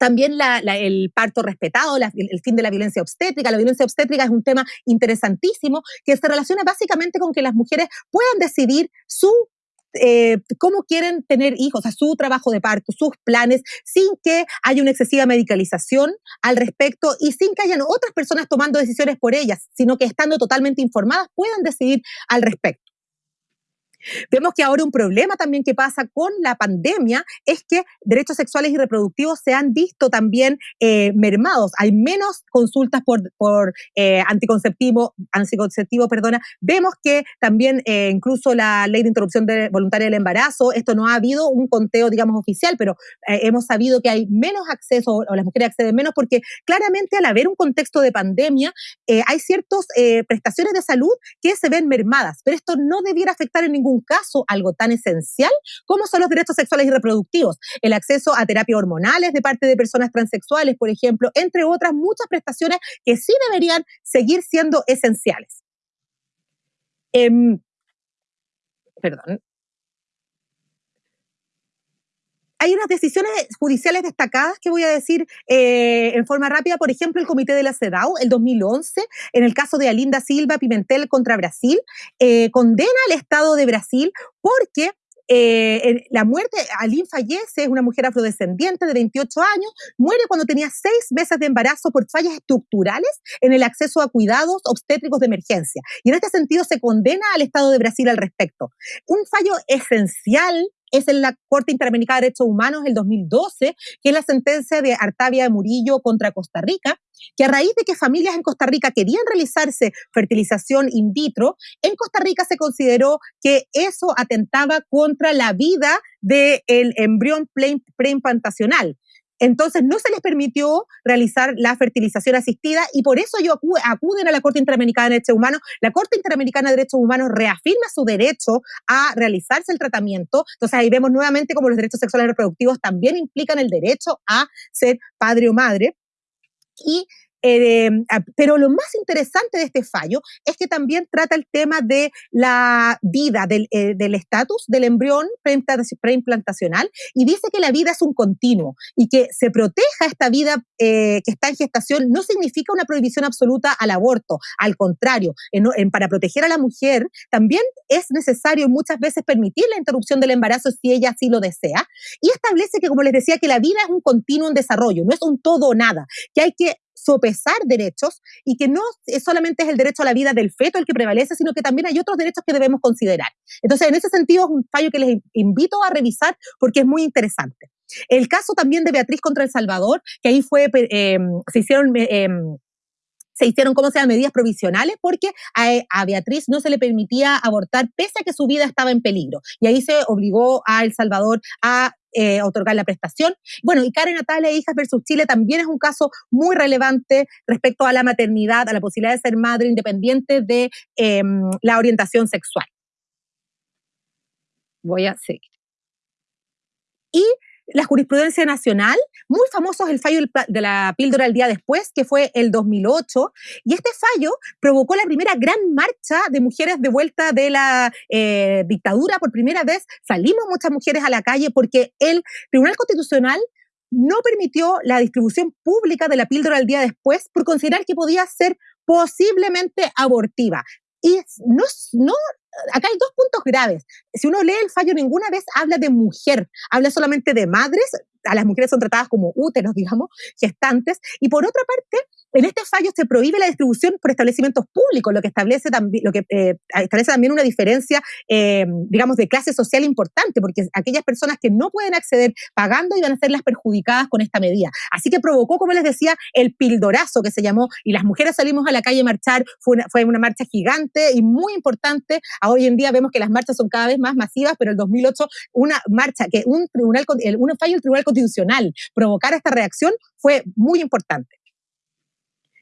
también el parto respetado, el fin de la violencia obstétrica. La violencia obstétrica es un tema interesantísimo que se relaciona básicamente con que las mujeres puedan decidir su eh, cómo quieren tener hijos, a su trabajo de parto, sus planes, sin que haya una excesiva medicalización al respecto y sin que hayan otras personas tomando decisiones por ellas, sino que estando totalmente informadas puedan decidir al respecto. Vemos que ahora un problema también que pasa con la pandemia es que derechos sexuales y reproductivos se han visto también eh, mermados. Hay menos consultas por, por eh, anticonceptivo, anticonceptivo, perdona. Vemos que también eh, incluso la ley de interrupción voluntaria del embarazo, esto no ha habido un conteo, digamos, oficial, pero hemos sabido que hay menos acceso o las mujeres acceden menos porque claramente al haber un contexto de pandemia hay ciertas prestaciones de salud que se ven mermadas, pero esto no debiera afectar en ningún un caso algo tan esencial como son los derechos sexuales y reproductivos, el acceso a terapias hormonales de parte de personas transexuales, por ejemplo, entre otras muchas prestaciones que sí deberían seguir siendo esenciales. Em, perdón. Hay unas decisiones judiciales destacadas que voy a decir eh, en forma rápida. Por ejemplo, el Comité de la CEDAW, el 2011, en el caso de Alinda Silva Pimentel contra Brasil, eh, condena al Estado de Brasil porque eh, la muerte, Alin fallece, es una mujer afrodescendiente de 28 años, muere cuando tenía seis meses de embarazo por fallas estructurales en el acceso a cuidados obstétricos de emergencia. Y en este sentido se condena al Estado de Brasil al respecto. Un fallo esencial es en la Corte Interamericana de Derechos Humanos del 2012, que es la sentencia de Artavia de Murillo contra Costa Rica, que a raíz de que familias en Costa Rica querían realizarse fertilización in vitro, en Costa Rica se consideró que eso atentaba contra la vida del embrión preimplantacional. Entonces no se les permitió realizar la fertilización asistida y por eso ellos acuden a la Corte Interamericana de Derechos Humanos. La Corte Interamericana de Derechos Humanos reafirma su derecho a realizarse el tratamiento. Entonces ahí vemos nuevamente cómo los derechos sexuales reproductivos también implican el derecho a ser padre o madre. Y eh, pero lo más interesante de este fallo es que también trata el tema de la vida, del eh, estatus del, embrión preimplantacional y dice que la vida es un continuo y que se proteja esta vida eh, que está en gestación no significa una prohibición absoluta al aborto, al contrario, para proteger a la mujer también es necesario muchas veces permitir la interrupción del embarazo si ella así lo desea y establece que, como les decía, que la vida es un continuo en desarrollo, no es un todo o nada, que hay que sopesar derechos y que no solamente es el derecho a la vida del feto el que prevalece, sino que también hay otros derechos que debemos considerar. Entonces, en ese sentido, es un fallo que les invito a revisar porque es muy interesante. El caso también de Beatriz contra El Salvador, que ahí fue, eh, se hicieron... Eh, se hicieron, ¿cómo se llama?, medidas provisionales porque a, Beatriz no se le permitía abortar pese a que su vida estaba en peligro. Y ahí se obligó a El Salvador a eh, otorgar la prestación. Bueno, y Karen Natalia, Hijas versus Chile, también es un caso muy relevante respecto a la maternidad, a la posibilidad de ser madre independiente de em, la orientación sexual. Voy a seguir. Y la jurisprudencia nacional. Muy famoso es el fallo de la píldora el día después, que fue el 2008. Y este fallo provocó la primera gran marcha de mujeres de vuelta de la eh, dictadura. Por primera vez salimos muchas mujeres a la calle porque el Tribunal Constitucional no permitió la distribución pública de la píldora el día después por considerar que podía ser posiblemente abortiva. Y no, no acá hay dos puntos graves. Si uno lee el fallo, ninguna vez habla de mujer, habla solamente de madres, a las mujeres son tratadas como úteros, digamos, gestantes, y por otra parte, en este fallo se prohíbe la distribución por establecimientos públicos, lo que establece también, lo que, eh, establece también una diferencia, eh, digamos, de clase social importante, porque aquellas personas que no pueden acceder pagando iban a ser las perjudicadas con esta medida. Así que provocó, como les decía, el pildorazo que se llamó, y las mujeres salimos a la calle a marchar, fue una, fue una marcha gigante y muy importante. Hoy en día vemos que las marchas son cada vez más masivas, pero el 2008 una marcha que un tribunal, un fallo del Tribunal Constitucional provocara esta reacción fue muy importante.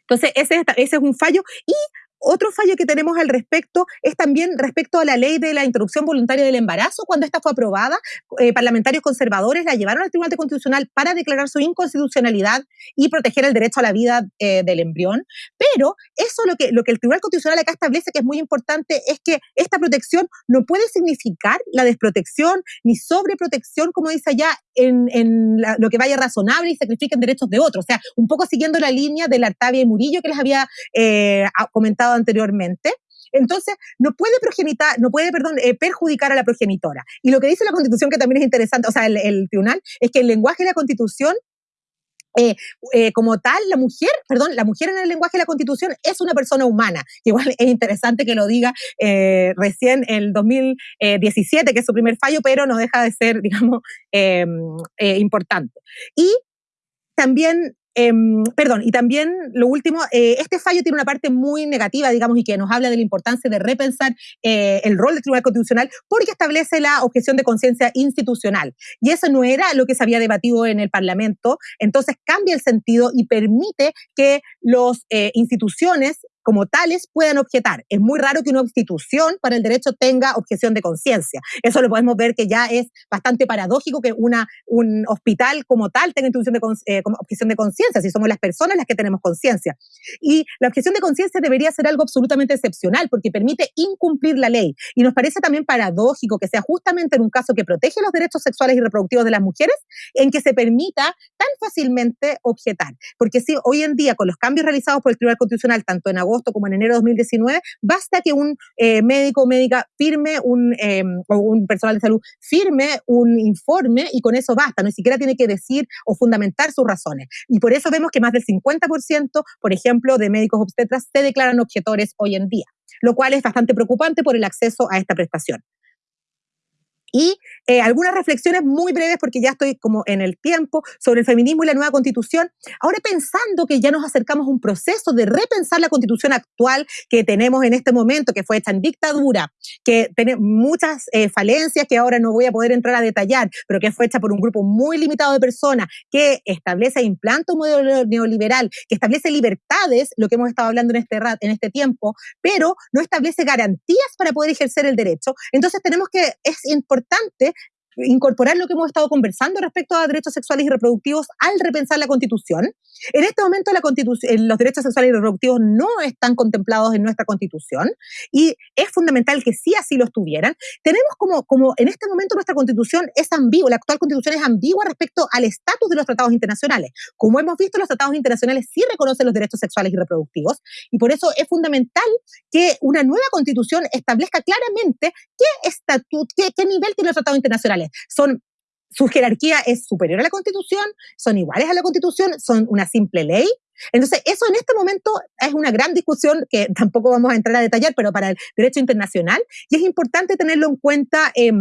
Entonces, ese, ese es un fallo. Y otro fallo que tenemos al respecto es también respecto a la ley de la interrupción voluntaria del embarazo. Cuando esta fue aprobada, eh, parlamentarios conservadores la llevaron al Tribunal Constitucional para declarar su inconstitucionalidad y proteger el derecho a la vida eh, del embrión. Pero eso lo que, lo que el Tribunal Constitucional acá establece que es muy importante es que esta protección no puede significar la desprotección ni sobreprotección, como dice allá, en, en lo que vaya razonable y sacrifiquen derechos de otros. O sea, un poco siguiendo la línea de la Artavia y Murillo que les había eh, comentado anteriormente. Entonces, no puede progenitar, no puede, perdón, eh, perjudicar a la progenitora. Y lo que dice la Constitución, que también es interesante, o sea, el, tribunal, es que el lenguaje de la Constitución eh, eh, como tal, la mujer, perdón, la mujer en el lenguaje de la Constitución es una persona humana. Igual es interesante que lo diga recién en el 2017, que es su primer fallo, pero no deja de ser, digamos, importante. Y también Em, perdón, y también lo último, eh, este fallo tiene una parte muy negativa, digamos, y que nos habla de la importancia de repensar eh, el rol del Tribunal Constitucional porque establece la objeción de conciencia institucional. Y eso no era lo que se había debatido en el Parlamento, entonces cambia el sentido y permite que las eh, instituciones como tales puedan objetar. Es muy raro que una institución para el derecho tenga objeción de conciencia. Eso lo podemos ver que ya es bastante paradójico que una, un hospital como tal tenga de, eh, objeción de conciencia, si somos las personas las que tenemos conciencia. Y la objeción de conciencia debería ser algo absolutamente excepcional porque permite incumplir la ley. Y nos parece también paradójico que sea justamente en un caso que protege los derechos sexuales y reproductivos de las mujeres en que se permita tan fácilmente objetar. Porque si hoy en día, con los cambios realizados por el Tribunal Constitucional, tanto en agosto como en enero de 2019, basta que un eh, médico o médica firme, un, eh, o un personal de salud firme un informe y con eso basta, ni siquiera tiene que decir o fundamentar sus razones. Y por eso vemos que más del 50%, por ejemplo, de médicos obstetras se declaran objetores hoy en día, lo cual es bastante preocupante por el acceso a esta prestación. Y eh, algunas reflexiones muy breves, porque ya estoy como en el tiempo, sobre el feminismo y la nueva constitución. Ahora pensando que ya nos acercamos a un proceso de repensar la constitución actual que tenemos en este momento, que fue hecha en dictadura, que tiene muchas eh, falencias que ahora no voy a poder entrar a detallar, pero que fue hecha por un grupo muy limitado de personas, que establece, e implanta un modelo neoliberal, que establece libertades, lo que hemos estado hablando en este, en este tiempo, pero no establece garantías para poder ejercer el derecho. Entonces tenemos que, es importante importante incorporar lo que hemos estado conversando respecto a derechos sexuales y reproductivos al repensar la Constitución. En este momento la constitución, los derechos sexuales y reproductivos no están contemplados en nuestra Constitución y es fundamental que sí así lo estuvieran. Tenemos como, como en este momento nuestra Constitución es ambigua, la actual Constitución es ambigua respecto al estatus de los tratados internacionales. Como hemos visto, los tratados internacionales sí reconocen los derechos sexuales y reproductivos y por eso es fundamental que una nueva Constitución establezca claramente qué estatus, qué, qué nivel tienen los tratados internacionales. Son su jerarquía es superior a la Constitución, son iguales a la Constitución, son una simple ley. Entonces, eso en este momento es una gran discusión que tampoco vamos a entrar a detallar, pero para el derecho internacional, y es importante tenerlo en cuenta. Eh,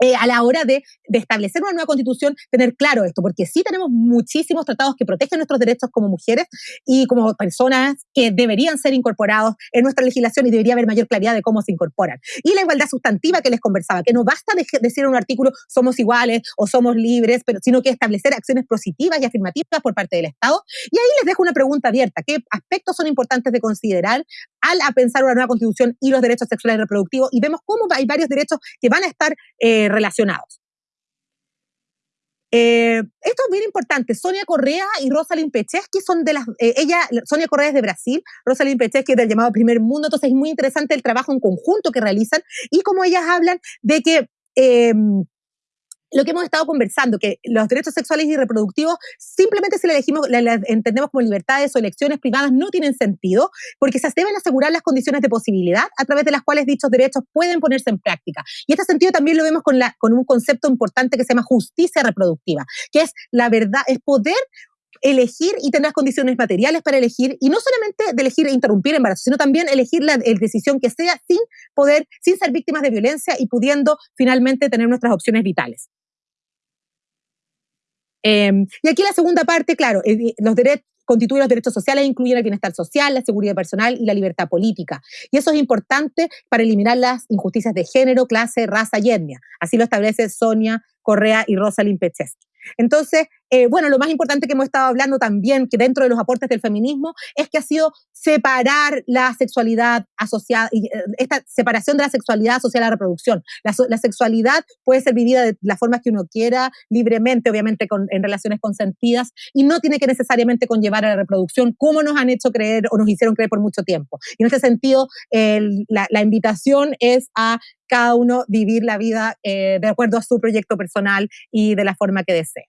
eh, a la hora de, establecer una nueva constitución, tener claro esto, porque sí tenemos muchísimos tratados que protegen nuestros derechos como mujeres y como personas que deberían ser incorporados en nuestra legislación y debería haber mayor claridad de cómo se incorporan. Y la igualdad sustantiva que les conversaba, que no basta de, decir en un artículo somos iguales o somos libres, sino que establecer acciones positivas y afirmativas por parte del Estado. Y ahí les dejo una pregunta abierta. ¿Qué aspectos son importantes de considerar al a pensar una nueva constitución y los derechos sexuales y reproductivos? Y vemos cómo hay varios derechos que van a estar eh, relacionados. Eh, esto es bien importante. Sonia Correa y Rosalind que son de las. Eh, ella, Sonia Correa es de Brasil, Rosalind Pecheski es del llamado Primer Mundo. Entonces es muy interesante el trabajo en conjunto que realizan y como ellas hablan de que. Eh, lo que hemos estado conversando, que los derechos sexuales y reproductivos, simplemente si le elegimos, entendemos como libertades o elecciones privadas, no tienen sentido, porque se deben asegurar las condiciones de posibilidad a través de las cuales dichos derechos pueden ponerse en práctica. Y este sentido también lo vemos con, la, con un concepto importante que se llama justicia reproductiva, que es la verdad, es poder elegir y tener las condiciones materiales para elegir, y no solamente de elegir e interrumpir el embarazo, sino también elegir la decisión que sea sin poder, sin ser víctimas de violencia y pudiendo finalmente tener nuestras opciones vitales. Em, y aquí la segunda parte, claro, eh, los derechos constituyen los derechos sociales, incluyen el bienestar social, la seguridad personal y la libertad política. Y eso es importante para eliminar las injusticias de género, clase, raza y etnia. Así lo establece Sonia Correa y Rosalind Pecheski. Entonces, eh, bueno, lo más importante que hemos estado hablando también, que dentro de los aportes del feminismo, es que ha sido separar la sexualidad asociada, eh, esta separación de la sexualidad asociada a la reproducción. La, sexualidad puede ser vivida de la forma que uno quiera, libremente, obviamente en relaciones consentidas, y no tiene que necesariamente conllevar a la reproducción, como nos han hecho creer o nos hicieron creer por mucho tiempo. Y en este sentido, la, invitación es a cada uno vivir la vida eh, de acuerdo a su proyecto personal y de la forma que desee.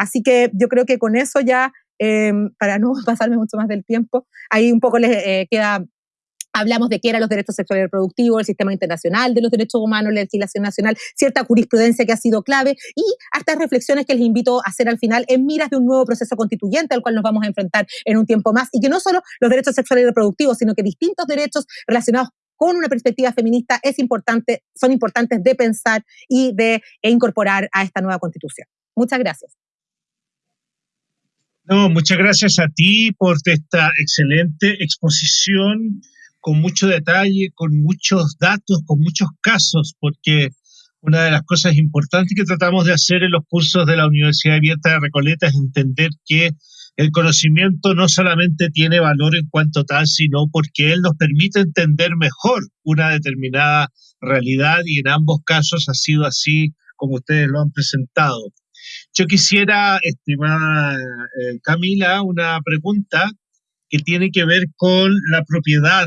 Así que yo creo que con eso ya, em, para no pasarme mucho más del tiempo, ahí un poco les eh, queda Hablamos de qué eran los derechos sexuales y reproductivos, el sistema internacional de los derechos humanos, la legislación nacional, cierta jurisprudencia que ha sido clave y hasta reflexiones que les invito a hacer al final en miras de un nuevo proceso constituyente al cual nos vamos a enfrentar en un tiempo más y que no solo los derechos sexuales y reproductivos, sino que distintos derechos relacionados con una perspectiva feminista es importante, son importantes de pensar y de incorporar a esta nueva constitución. Muchas gracias. No, muchas gracias a ti por esta excelente exposición con mucho detalle, con muchos datos, con muchos casos, porque una de las cosas importantes que tratamos de hacer en los cursos de la Universidad Abierta de Recoleta es entender que el conocimiento no solamente tiene valor en cuanto tal, sino porque él nos permite entender mejor una determinada realidad y en ambos casos ha sido así como ustedes lo han presentado. Yo quisiera, estimada eh, Camila, una pregunta que tiene que ver con la propiedad,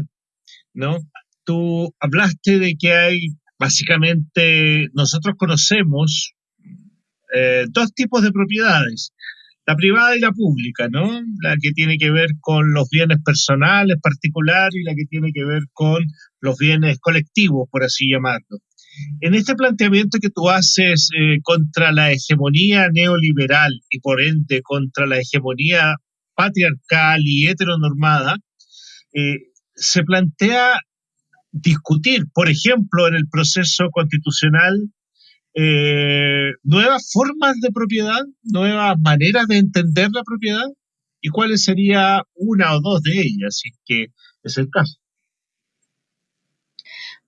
¿no? Tú hablaste de que hay, básicamente, nosotros conocemos eh, dos tipos de propiedades, la privada y la pública, ¿no? La que tiene que ver con los bienes personales particulares y la que tiene que ver con los bienes colectivos, por así llamarlo. En este planteamiento que tú haces eh, contra la hegemonía neoliberal y por ende contra la hegemonía patriarcal y heteronormada, eh, se plantea discutir, por ejemplo, en el proceso constitucional, eh, nuevas formas de propiedad, nuevas maneras de entender la propiedad y cuáles sería una o dos de ellas, si que es el caso.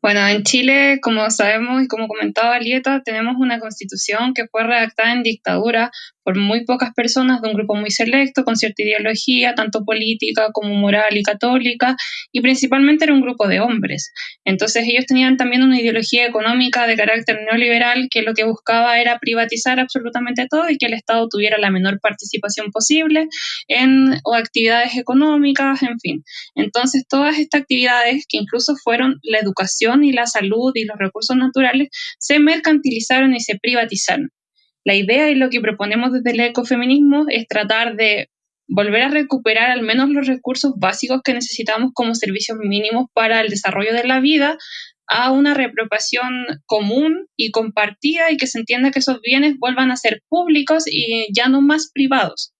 Bueno, en Chile, como sabemos y como comentaba Lieta, tenemos una constitución que fue redactada en dictadura por muy pocas personas de un grupo muy selecto, con cierta ideología, tanto política como moral y católica, y principalmente era un grupo de hombres. Entonces ellos tenían también una ideología económica de carácter neoliberal que lo que buscaba era privatizar absolutamente todo y que el Estado tuviera la menor participación posible en actividades económicas, en fin. Entonces todas estas actividades, que incluso fueron la educación y la salud y los recursos naturales, se mercantilizaron y se privatizaron. La idea y lo que proponemos desde el ecofeminismo es tratar de volver a recuperar al menos los recursos básicos que necesitamos como servicios mínimos para el desarrollo de la vida a una reapropiación común y compartida y que se entienda que esos bienes vuelvan a ser públicos y ya no más privados.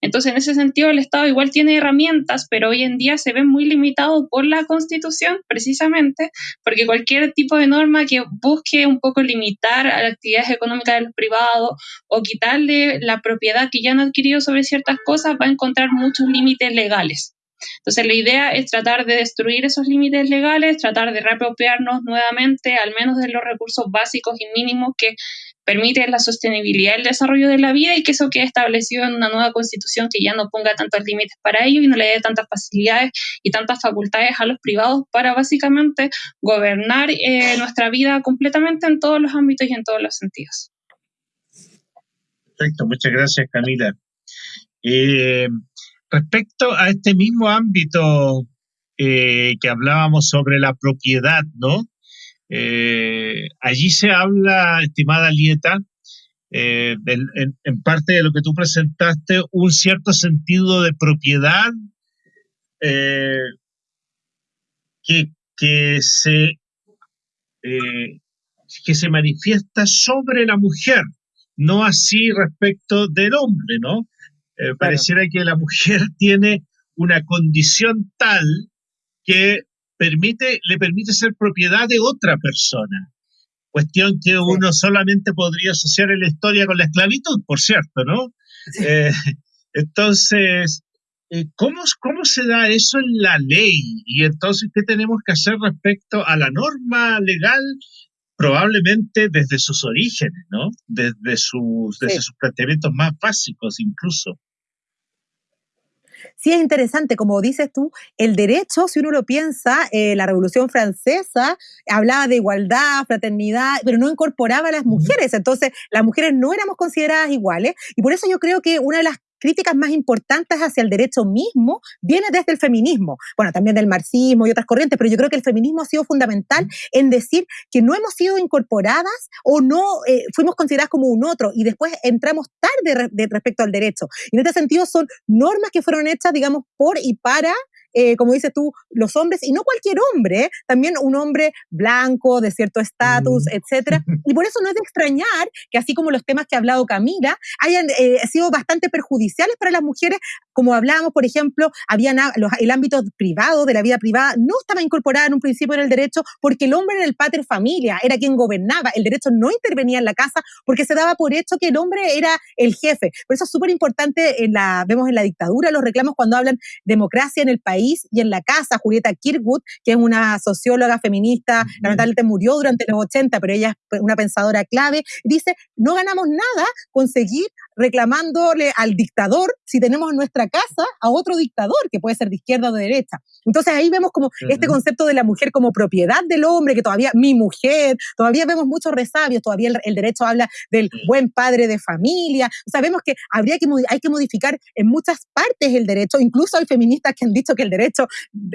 Entonces, en ese sentido, el Estado igual tiene herramientas, pero hoy en día se ve muy limitado por la Constitución, precisamente, porque cualquier tipo de norma que busque un poco limitar a las actividades económicas de los privados o quitarle la propiedad que ya han adquirido sobre ciertas cosas va a encontrar muchos límites legales. Entonces, la idea es tratar de destruir esos límites legales, tratar de reapropiarnos nuevamente, al menos de los recursos básicos y mínimos que permite la sostenibilidad del desarrollo de la vida y que eso quede establecido en una nueva constitución que ya no ponga tantos límites para ello y no le dé tantas facilidades y tantas facultades a los privados para básicamente gobernar eh, nuestra vida completamente en todos los ámbitos y en todos los sentidos. Perfecto, muchas gracias Camila. Eh, respecto a este mismo ámbito eh, que hablábamos sobre la propiedad, ¿no? Eh, allí se habla, estimada Lieta, eh, en, parte de lo que tú presentaste, un cierto sentido de propiedad eh, que, se, que se manifiesta sobre la mujer, no así respecto del hombre, ¿no? Pareciera que la mujer tiene una condición tal que permite, le permite ser propiedad de otra persona. Cuestión que uno solamente podría asociar en la historia con la esclavitud, por cierto, ¿no? Eh, entonces, eh, ¿cómo, ¿cómo se da eso en la ley? Y entonces, ¿qué tenemos que hacer respecto a la norma legal? Probablemente desde sus orígenes, ¿no? Desde sus, desde sus planteamientos más básicos incluso sí es interesante, como dices tú, el derecho, si uno lo piensa, eh, la Revolución Francesa hablaba de igualdad, fraternidad, pero no incorporaba a las mujeres. Entonces, las mujeres no éramos consideradas iguales. Y por eso yo creo que una de las críticas más importantes hacia el derecho mismo viene desde el feminismo, bueno, también del marxismo y otras corrientes, pero yo creo que el feminismo ha sido fundamental en decir que no hemos sido incorporadas o no eh, fuimos consideradas como un otro y después entramos tarde respecto al derecho. Y en este sentido son normas que fueron hechas, digamos, por y para eh, como dices tú, los hombres, y no cualquier hombre, ¿eh? también un hombre blanco, de cierto estatus, mm. etcétera. Y por eso no es de extrañar que así como los temas que ha hablado Camila hayan eh, sido bastante perjudiciales para las mujeres, como hablábamos, por ejemplo, había el ámbito privado, de la vida privada, no estaba incorporado en un principio en el derecho porque el hombre era el pater familia, era quien gobernaba, el derecho no intervenía en la casa porque se daba por hecho que el hombre era el jefe. Por eso es súper importante, vemos en la dictadura los reclamos cuando hablan democracia en el país, y en la casa. Julieta Kirkwood, que es una socióloga feminista, lamentablemente murió durante los 80, pero ella es una pensadora clave, dice, no ganamos nada con seguir reclamándole al dictador si tenemos en nuestra casa a otro dictador, que puede ser de izquierda o de derecha. Entonces ahí vemos como este concepto de la mujer como propiedad del hombre, que todavía mi mujer, todavía vemos muchos resabios, todavía el, derecho habla del buen padre de familia. Sabemos que habría que hay que modificar en muchas partes el derecho, incluso hay feministas que han dicho que el derecho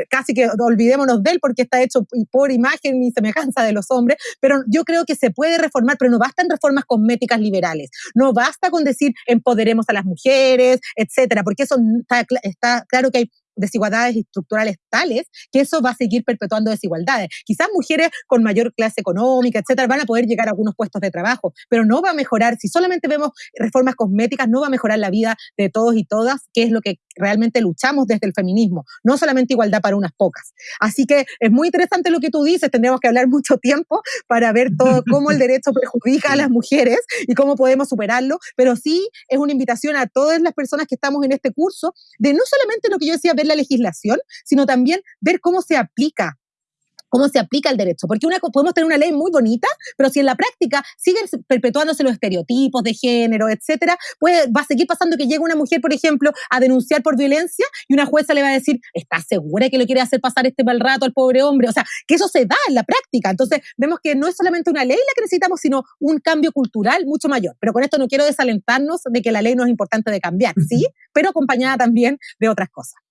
casi que olvidémonos de él porque está hecho por imagen y semejanza de los hombres, pero yo creo que se puede reformar, pero no bastan reformas cosméticas liberales. No basta con decir empoderemos a las mujeres, etcétera, porque eso está, está claro que hay desigualdades estructurales tales que eso va a seguir perpetuando desigualdades. Quizás mujeres con mayor clase económica, etcétera, van a poder llegar a algunos puestos de trabajo, pero no va a mejorar, si solamente vemos reformas cosméticas, no va a mejorar la vida de todos y todas, que es lo que realmente luchamos desde el feminismo, no solamente igualdad para unas pocas. Así que es muy interesante lo que tú dices, tendríamos que hablar mucho tiempo para ver todo cómo el derecho perjudica a las mujeres y cómo podemos superarlo, pero sí es una invitación a todas las personas que estamos en este curso de no solamente lo que yo decía, ver la legislación, sino también ver cómo se aplica cómo se aplica el derecho. Porque una, podemos tener una ley muy bonita, pero si en la práctica siguen perpetuándose los estereotipos de género, etcétera, pues va a seguir pasando que llega una mujer, por ejemplo, a denunciar por violencia y una jueza le va a decir, ¿estás segura que lo quiere hacer pasar este mal rato al pobre hombre? O sea, que eso se da en la práctica. Entonces, vemos que no es solamente una ley la que necesitamos, sino un cambio cultural mucho mayor. Pero con esto no quiero desalentarnos de que la ley no es importante de cambiar, ¿sí? Pero acompañada también de otras cosas.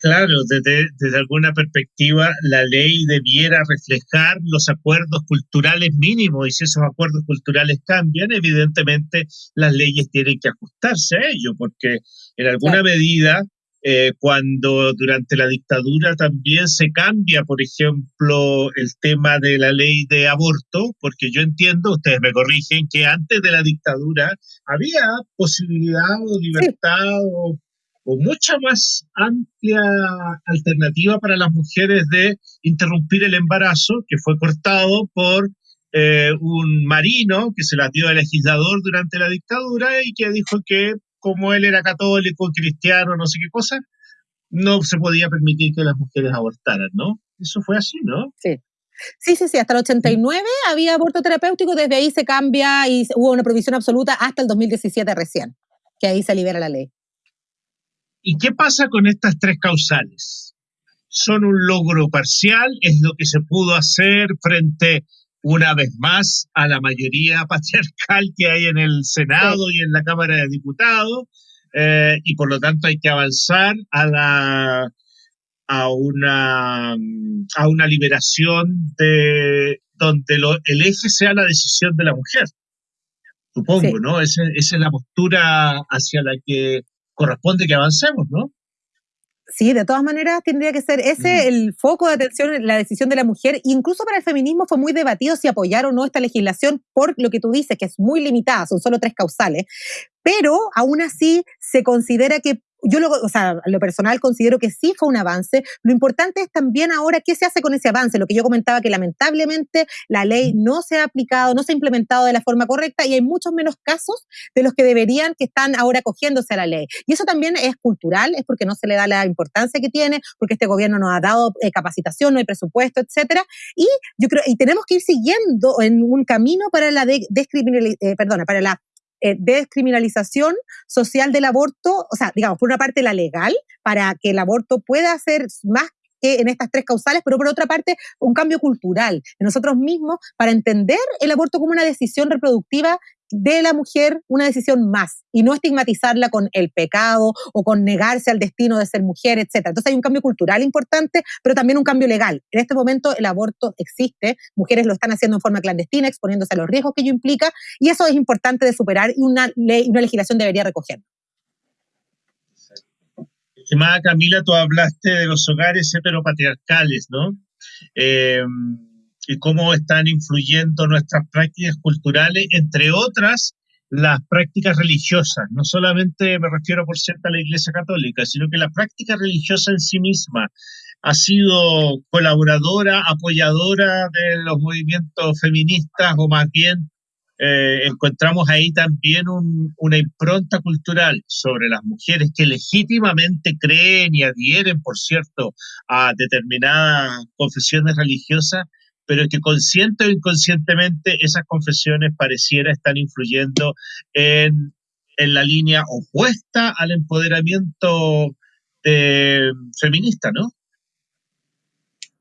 Claro, desde, desde, alguna perspectiva, la ley debiera reflejar los acuerdos culturales mínimos y si esos acuerdos culturales cambian, evidentemente las leyes tienen que ajustarse a ello, porque en alguna medida, eh, cuando durante la dictadura también se cambia, por ejemplo, el tema de la ley de aborto, porque yo entiendo, ustedes me corrigen, que antes de la dictadura había posibilidad o libertad o o mucha más amplia alternativa para las mujeres de interrumpir el embarazo, que fue cortado por eh, un marino que se la dio al legislador durante la dictadura y que dijo que como él era católico, cristiano, no sé qué cosa, no se podía permitir que las mujeres abortaran, ¿no? Eso fue así, ¿no? Sí. Sí, sí, sí, hasta el 89 había aborto terapéutico, desde ahí se cambia y hubo una provisión absoluta hasta el 2017 recién, que ahí se libera la ley. ¿Y qué pasa con estas tres causales? ¿Son un logro parcial? ¿Es lo que se pudo hacer frente, una vez más, a la mayoría patriarcal que hay en el Senado y en la Cámara de Diputados? Eh, y por lo tanto hay que avanzar a la a una, a una liberación de donde el eje sea la decisión de la mujer. Supongo, ¿no? esa es la postura hacia la que corresponde que avancemos, ¿no? Sí, de todas maneras tendría que ser ese mm. el foco de atención en la decisión de la mujer. Incluso para el feminismo fue muy debatido si apoyar o no esta legislación por lo que tú dices, que es muy limitada, son solo tres causales. Pero aún así se considera que yo lo, o sea, lo personal considero que sí fue un avance. Lo importante es también ahora qué se hace con ese avance. Lo que yo comentaba que lamentablemente la ley no se ha aplicado, no se ha implementado de la forma correcta y hay muchos menos casos de los que deberían que están ahora cogiéndose a la ley. Y eso también es cultural, es porque no se le da la importancia que tiene, porque este gobierno no ha dado eh, capacitación, no hay presupuesto, etcétera. Y yo creo y tenemos que ir siguiendo en un camino para la de, eh, perdona, para la eh, descriminalización social del aborto, o sea, digamos, por una parte la legal, para que el aborto pueda ser más que en estas tres causales, pero por otra parte un cambio cultural de nosotros mismos para entender el aborto como una decisión reproductiva de la mujer una decisión más y no estigmatizarla con el pecado o con negarse al destino de ser mujer, etc. Entonces hay un cambio cultural importante, pero también un cambio legal. En este momento el aborto existe, mujeres lo están haciendo en forma clandestina, exponiéndose a los riesgos que ello implica, y eso es importante de superar y una, ley, una legislación debería recoger. Estimada Camila, tú hablaste de los hogares heteropatriarcales, ¿no? Eh, y cómo están influyendo nuestras prácticas culturales, entre otras las prácticas religiosas. No solamente me refiero, por cierto, a la Iglesia Católica, sino que la práctica religiosa en sí misma ha sido colaboradora, apoyadora de los movimientos feministas o más bien eh, encontramos ahí también una impronta cultural sobre las mujeres que legítimamente creen y adhieren, por cierto, a determinadas confesiones religiosas, pero que consciente o inconscientemente esas confesiones pareciera estar influyendo en, la línea opuesta al empoderamiento feminista, ¿no?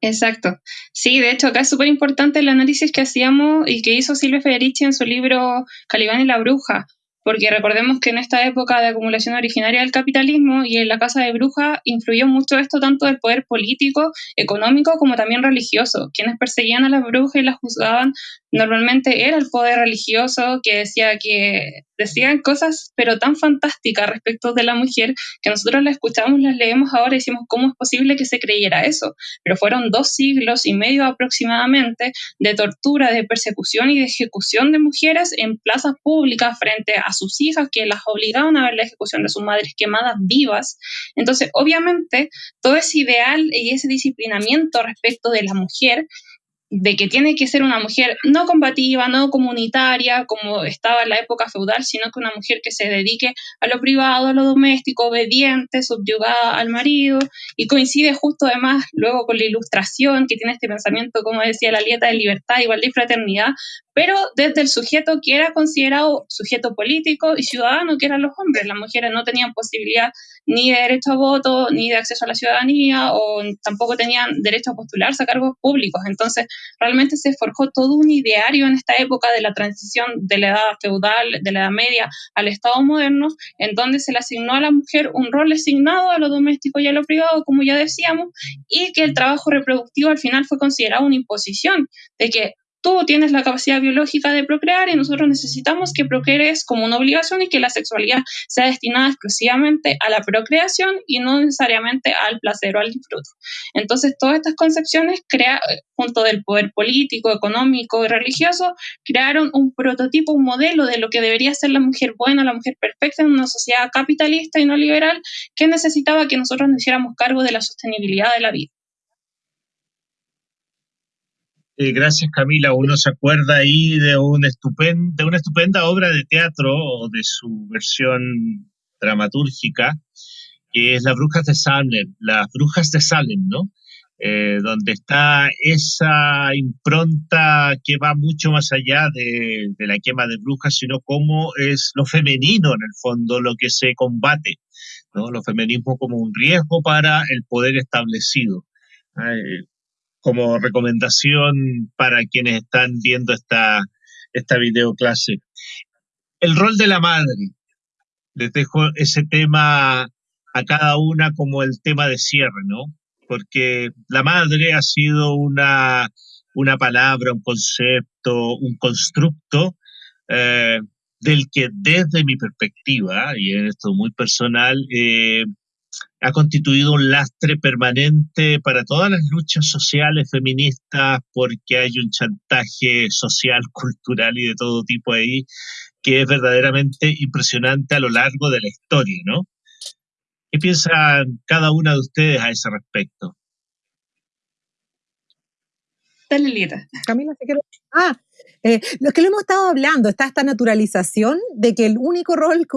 Exacto. Sí, de hecho, acá es súper importante el análisis que hacíamos y que hizo Silvia Federici en su libro Calibán y la Bruja, porque recordemos que en esta época de acumulación originaria del capitalismo y en la Casa de Bruja influyó mucho esto tanto del poder político, económico como también religioso. Quienes perseguían a las brujas y las juzgaban normalmente era el poder religioso que decía que decían cosas pero tan fantásticas respecto de la mujer que nosotros la escuchamos, las leemos ahora y decimos cómo es posible que se creyera eso. Pero fueron dos siglos y medio aproximadamente de tortura, de persecución y de ejecución de mujeres en plazas públicas frente a sus hijas que las obligaban a ver la ejecución de sus madres quemadas vivas. Entonces, obviamente, todo ese ideal y ese disciplinamiento respecto de la mujer de que tiene que ser una mujer no combativa, no comunitaria, como estaba en la época feudal, sino que una mujer que se dedique a lo privado, a lo doméstico, obediente, subyugada al marido, y coincide justo además luego con la ilustración, que tiene este pensamiento, como decía, la lieta de libertad, igualdad y fraternidad, pero desde el sujeto que era considerado sujeto político y ciudadano, que eran los hombres. Las mujeres no tenían posibilidad ni de derecho a voto, ni de acceso a la ciudadanía, o tampoco tenían derecho a postularse a cargos públicos. Entonces, realmente se forjó todo un ideario en esta época de la transición de la edad feudal, de la edad media al Estado moderno, en donde se le asignó a la mujer un rol asignado a lo doméstico y a lo privado, como ya decíamos, y que el trabajo reproductivo al final fue considerado una imposición, de que tú tienes la capacidad biológica de procrear y nosotros necesitamos que procrees como una obligación y que la sexualidad sea destinada exclusivamente a la procreación y no necesariamente al placer o al disfrute. Entonces, todas estas concepciones, crea, junto del poder político, económico y religioso, crearon un prototipo, un modelo de lo que debería ser la mujer buena, la mujer perfecta en una sociedad capitalista y no liberal que necesitaba que nosotros nos hiciéramos cargo de la sostenibilidad de la vida. Eh, gracias Camila, uno se acuerda ahí de, un de una estupenda obra de teatro o de su versión dramatúrgica, que es Las Brujas de Salem, Las Brujas de Salem, ¿no? Eh, donde está esa impronta que va mucho más allá de, de, la quema de brujas, sino cómo es lo femenino en el fondo lo que se combate, ¿no? Lo feminismo como un riesgo para el poder establecido como recomendación para quienes están viendo esta, esta videoclase. El rol de la madre. Les dejo ese tema a cada una como el tema de cierre, ¿no? Porque la madre ha sido una, una palabra, un concepto, un constructo eh, del que desde mi perspectiva, y en esto muy personal, eh, ha constituido un lastre permanente para todas las luchas sociales feministas porque hay un chantaje social, cultural y de todo tipo ahí que es verdaderamente impresionante a lo largo de la historia, ¿no? ¿Qué piensan cada una de ustedes a ese respecto? Dale. Camila, te quiero... Ah, eh, lo que lo hemos estado hablando, está esta naturalización de que el único rol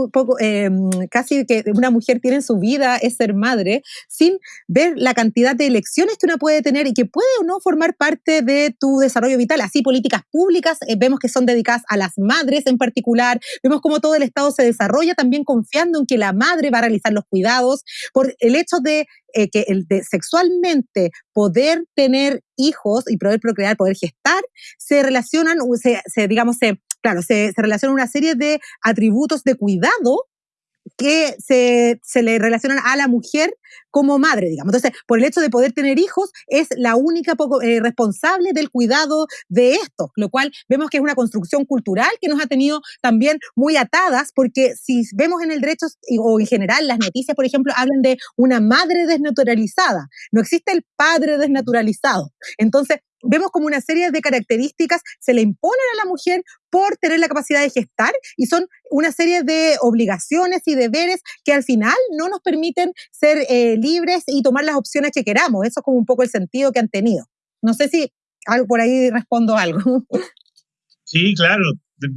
eh, casi que una mujer tiene en su vida es ser madre, sin ver la cantidad de elecciones que una puede tener y que puede o no formar parte de tu desarrollo vital. Así, políticas públicas eh, vemos que son dedicadas a las madres en particular, vemos cómo todo el Estado se desarrolla también confiando en que la madre va a realizar los cuidados, por el hecho de eh, que sexualmente poder tener hijos y poder procrear, poder gestar, se relacionan, se, digamos, se, claro, se, se relacionan una serie de atributos de cuidado que se, se, le relacionan a la mujer como madre, digamos. Entonces, por el hecho de poder tener hijos, es la única eh, responsable del cuidado de esto, lo cual vemos que es una construcción cultural que nos ha tenido también muy atadas, porque si vemos en el derecho o en general las noticias, por ejemplo, hablan de una madre desnaturalizada. No existe el padre desnaturalizado. Entonces, vemos como una serie de características se le imponen a la mujer por tener la capacidad de gestar y son una serie de obligaciones y deberes que al final no nos permiten ser eh, libres y tomar las opciones que queramos. Eso es como un poco el sentido que han tenido. No sé si algo por ahí respondo algo. Sí, claro.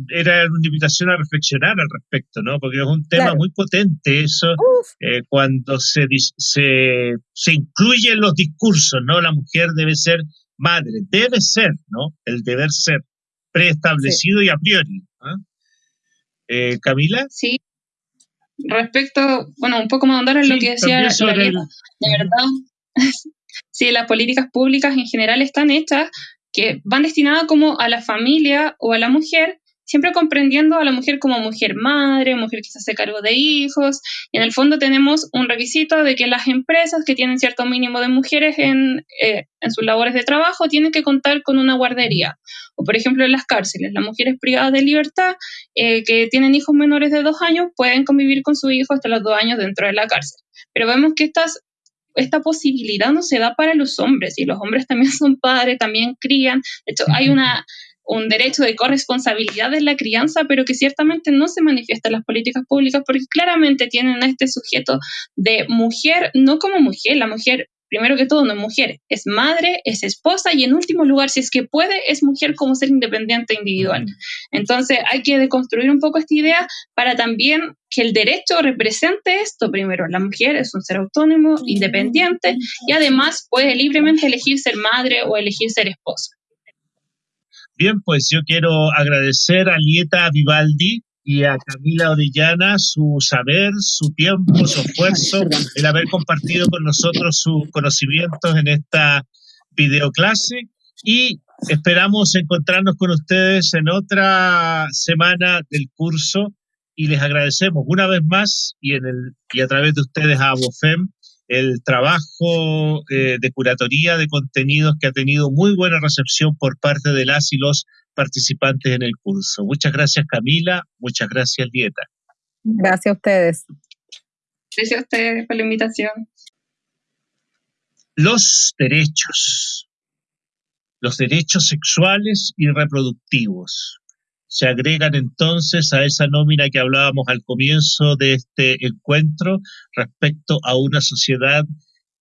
Era una invitación a reflexionar al respecto, ¿no? Porque es un tema muy potente eso, eh, cuando se, se, se incluye en los discursos, ¿no? La mujer debe ser madre, debe ser, ¿no? El deber ser preestablecido y a priori. ¿ah? Eh, Camila. Sí. Respecto, bueno, un poco más andar en lo que decía la de verdad, sí, las políticas públicas en general están hechas que van destinadas como a la familia o a la mujer siempre comprendiendo a la mujer como mujer madre, mujer que se hace cargo de hijos, y en el fondo tenemos un requisito de que las empresas que tienen cierto mínimo de mujeres en, eh, en sus labores de trabajo tienen que contar con una guardería. O por ejemplo en las cárceles, las mujeres privadas de libertad eh, que tienen hijos menores de dos años pueden convivir con su hijo hasta los dos años dentro de la cárcel. Pero vemos que estas esta posibilidad no se da para los hombres y los hombres también son padres, también crían. De hecho, hay una, un derecho de corresponsabilidad en la crianza, pero que ciertamente no se manifiesta en las políticas públicas porque claramente tienen a este sujeto de mujer, no como mujer, la mujer primero que todo, no es mujer, es madre, es esposa y en último lugar, si es que puede, es mujer como ser independiente individual. Entonces hay que deconstruir un poco esta idea para también que el derecho represente esto primero. La mujer es un ser autónomo, independiente y además puede libremente elegir ser madre o elegir ser esposa. Bien, pues yo quiero agradecer a Lieta Vivaldi y a Camila Orellana su saber, su tiempo, su esfuerzo, el haber compartido con nosotros sus conocimientos en esta videoclase. Y esperamos encontrarnos con ustedes en otra semana del curso y les agradecemos una vez más y, en el, y a través de ustedes a ABOFEM el trabajo eh, de curatoría de contenidos que ha tenido muy buena recepción por parte de las y los participantes en el curso. Muchas gracias Camila, muchas gracias Dieta. Gracias a ustedes. Gracias a ustedes por la invitación. Los derechos. Los derechos sexuales y reproductivos se agregan entonces a esa nómina que hablábamos al comienzo de este encuentro respecto a una sociedad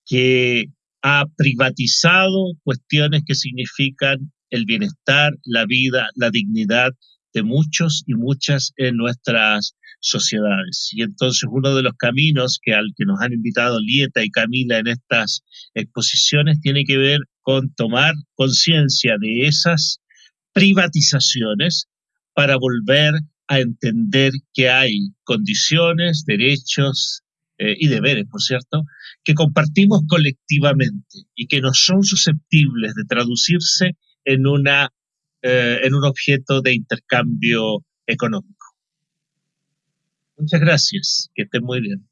que ha privatizado cuestiones que significan el bienestar, la vida, la dignidad de muchos y muchas en nuestras sociedades. Y entonces uno de los caminos que al que nos han invitado Lieta y Camila en estas exposiciones tiene que ver con tomar conciencia de esas privatizaciones para volver a entender que hay condiciones, derechos eh, y deberes, por cierto, que compartimos colectivamente y que no son susceptibles de traducirse en, una, eh, en un objeto de intercambio económico. Muchas gracias, que estén muy bien.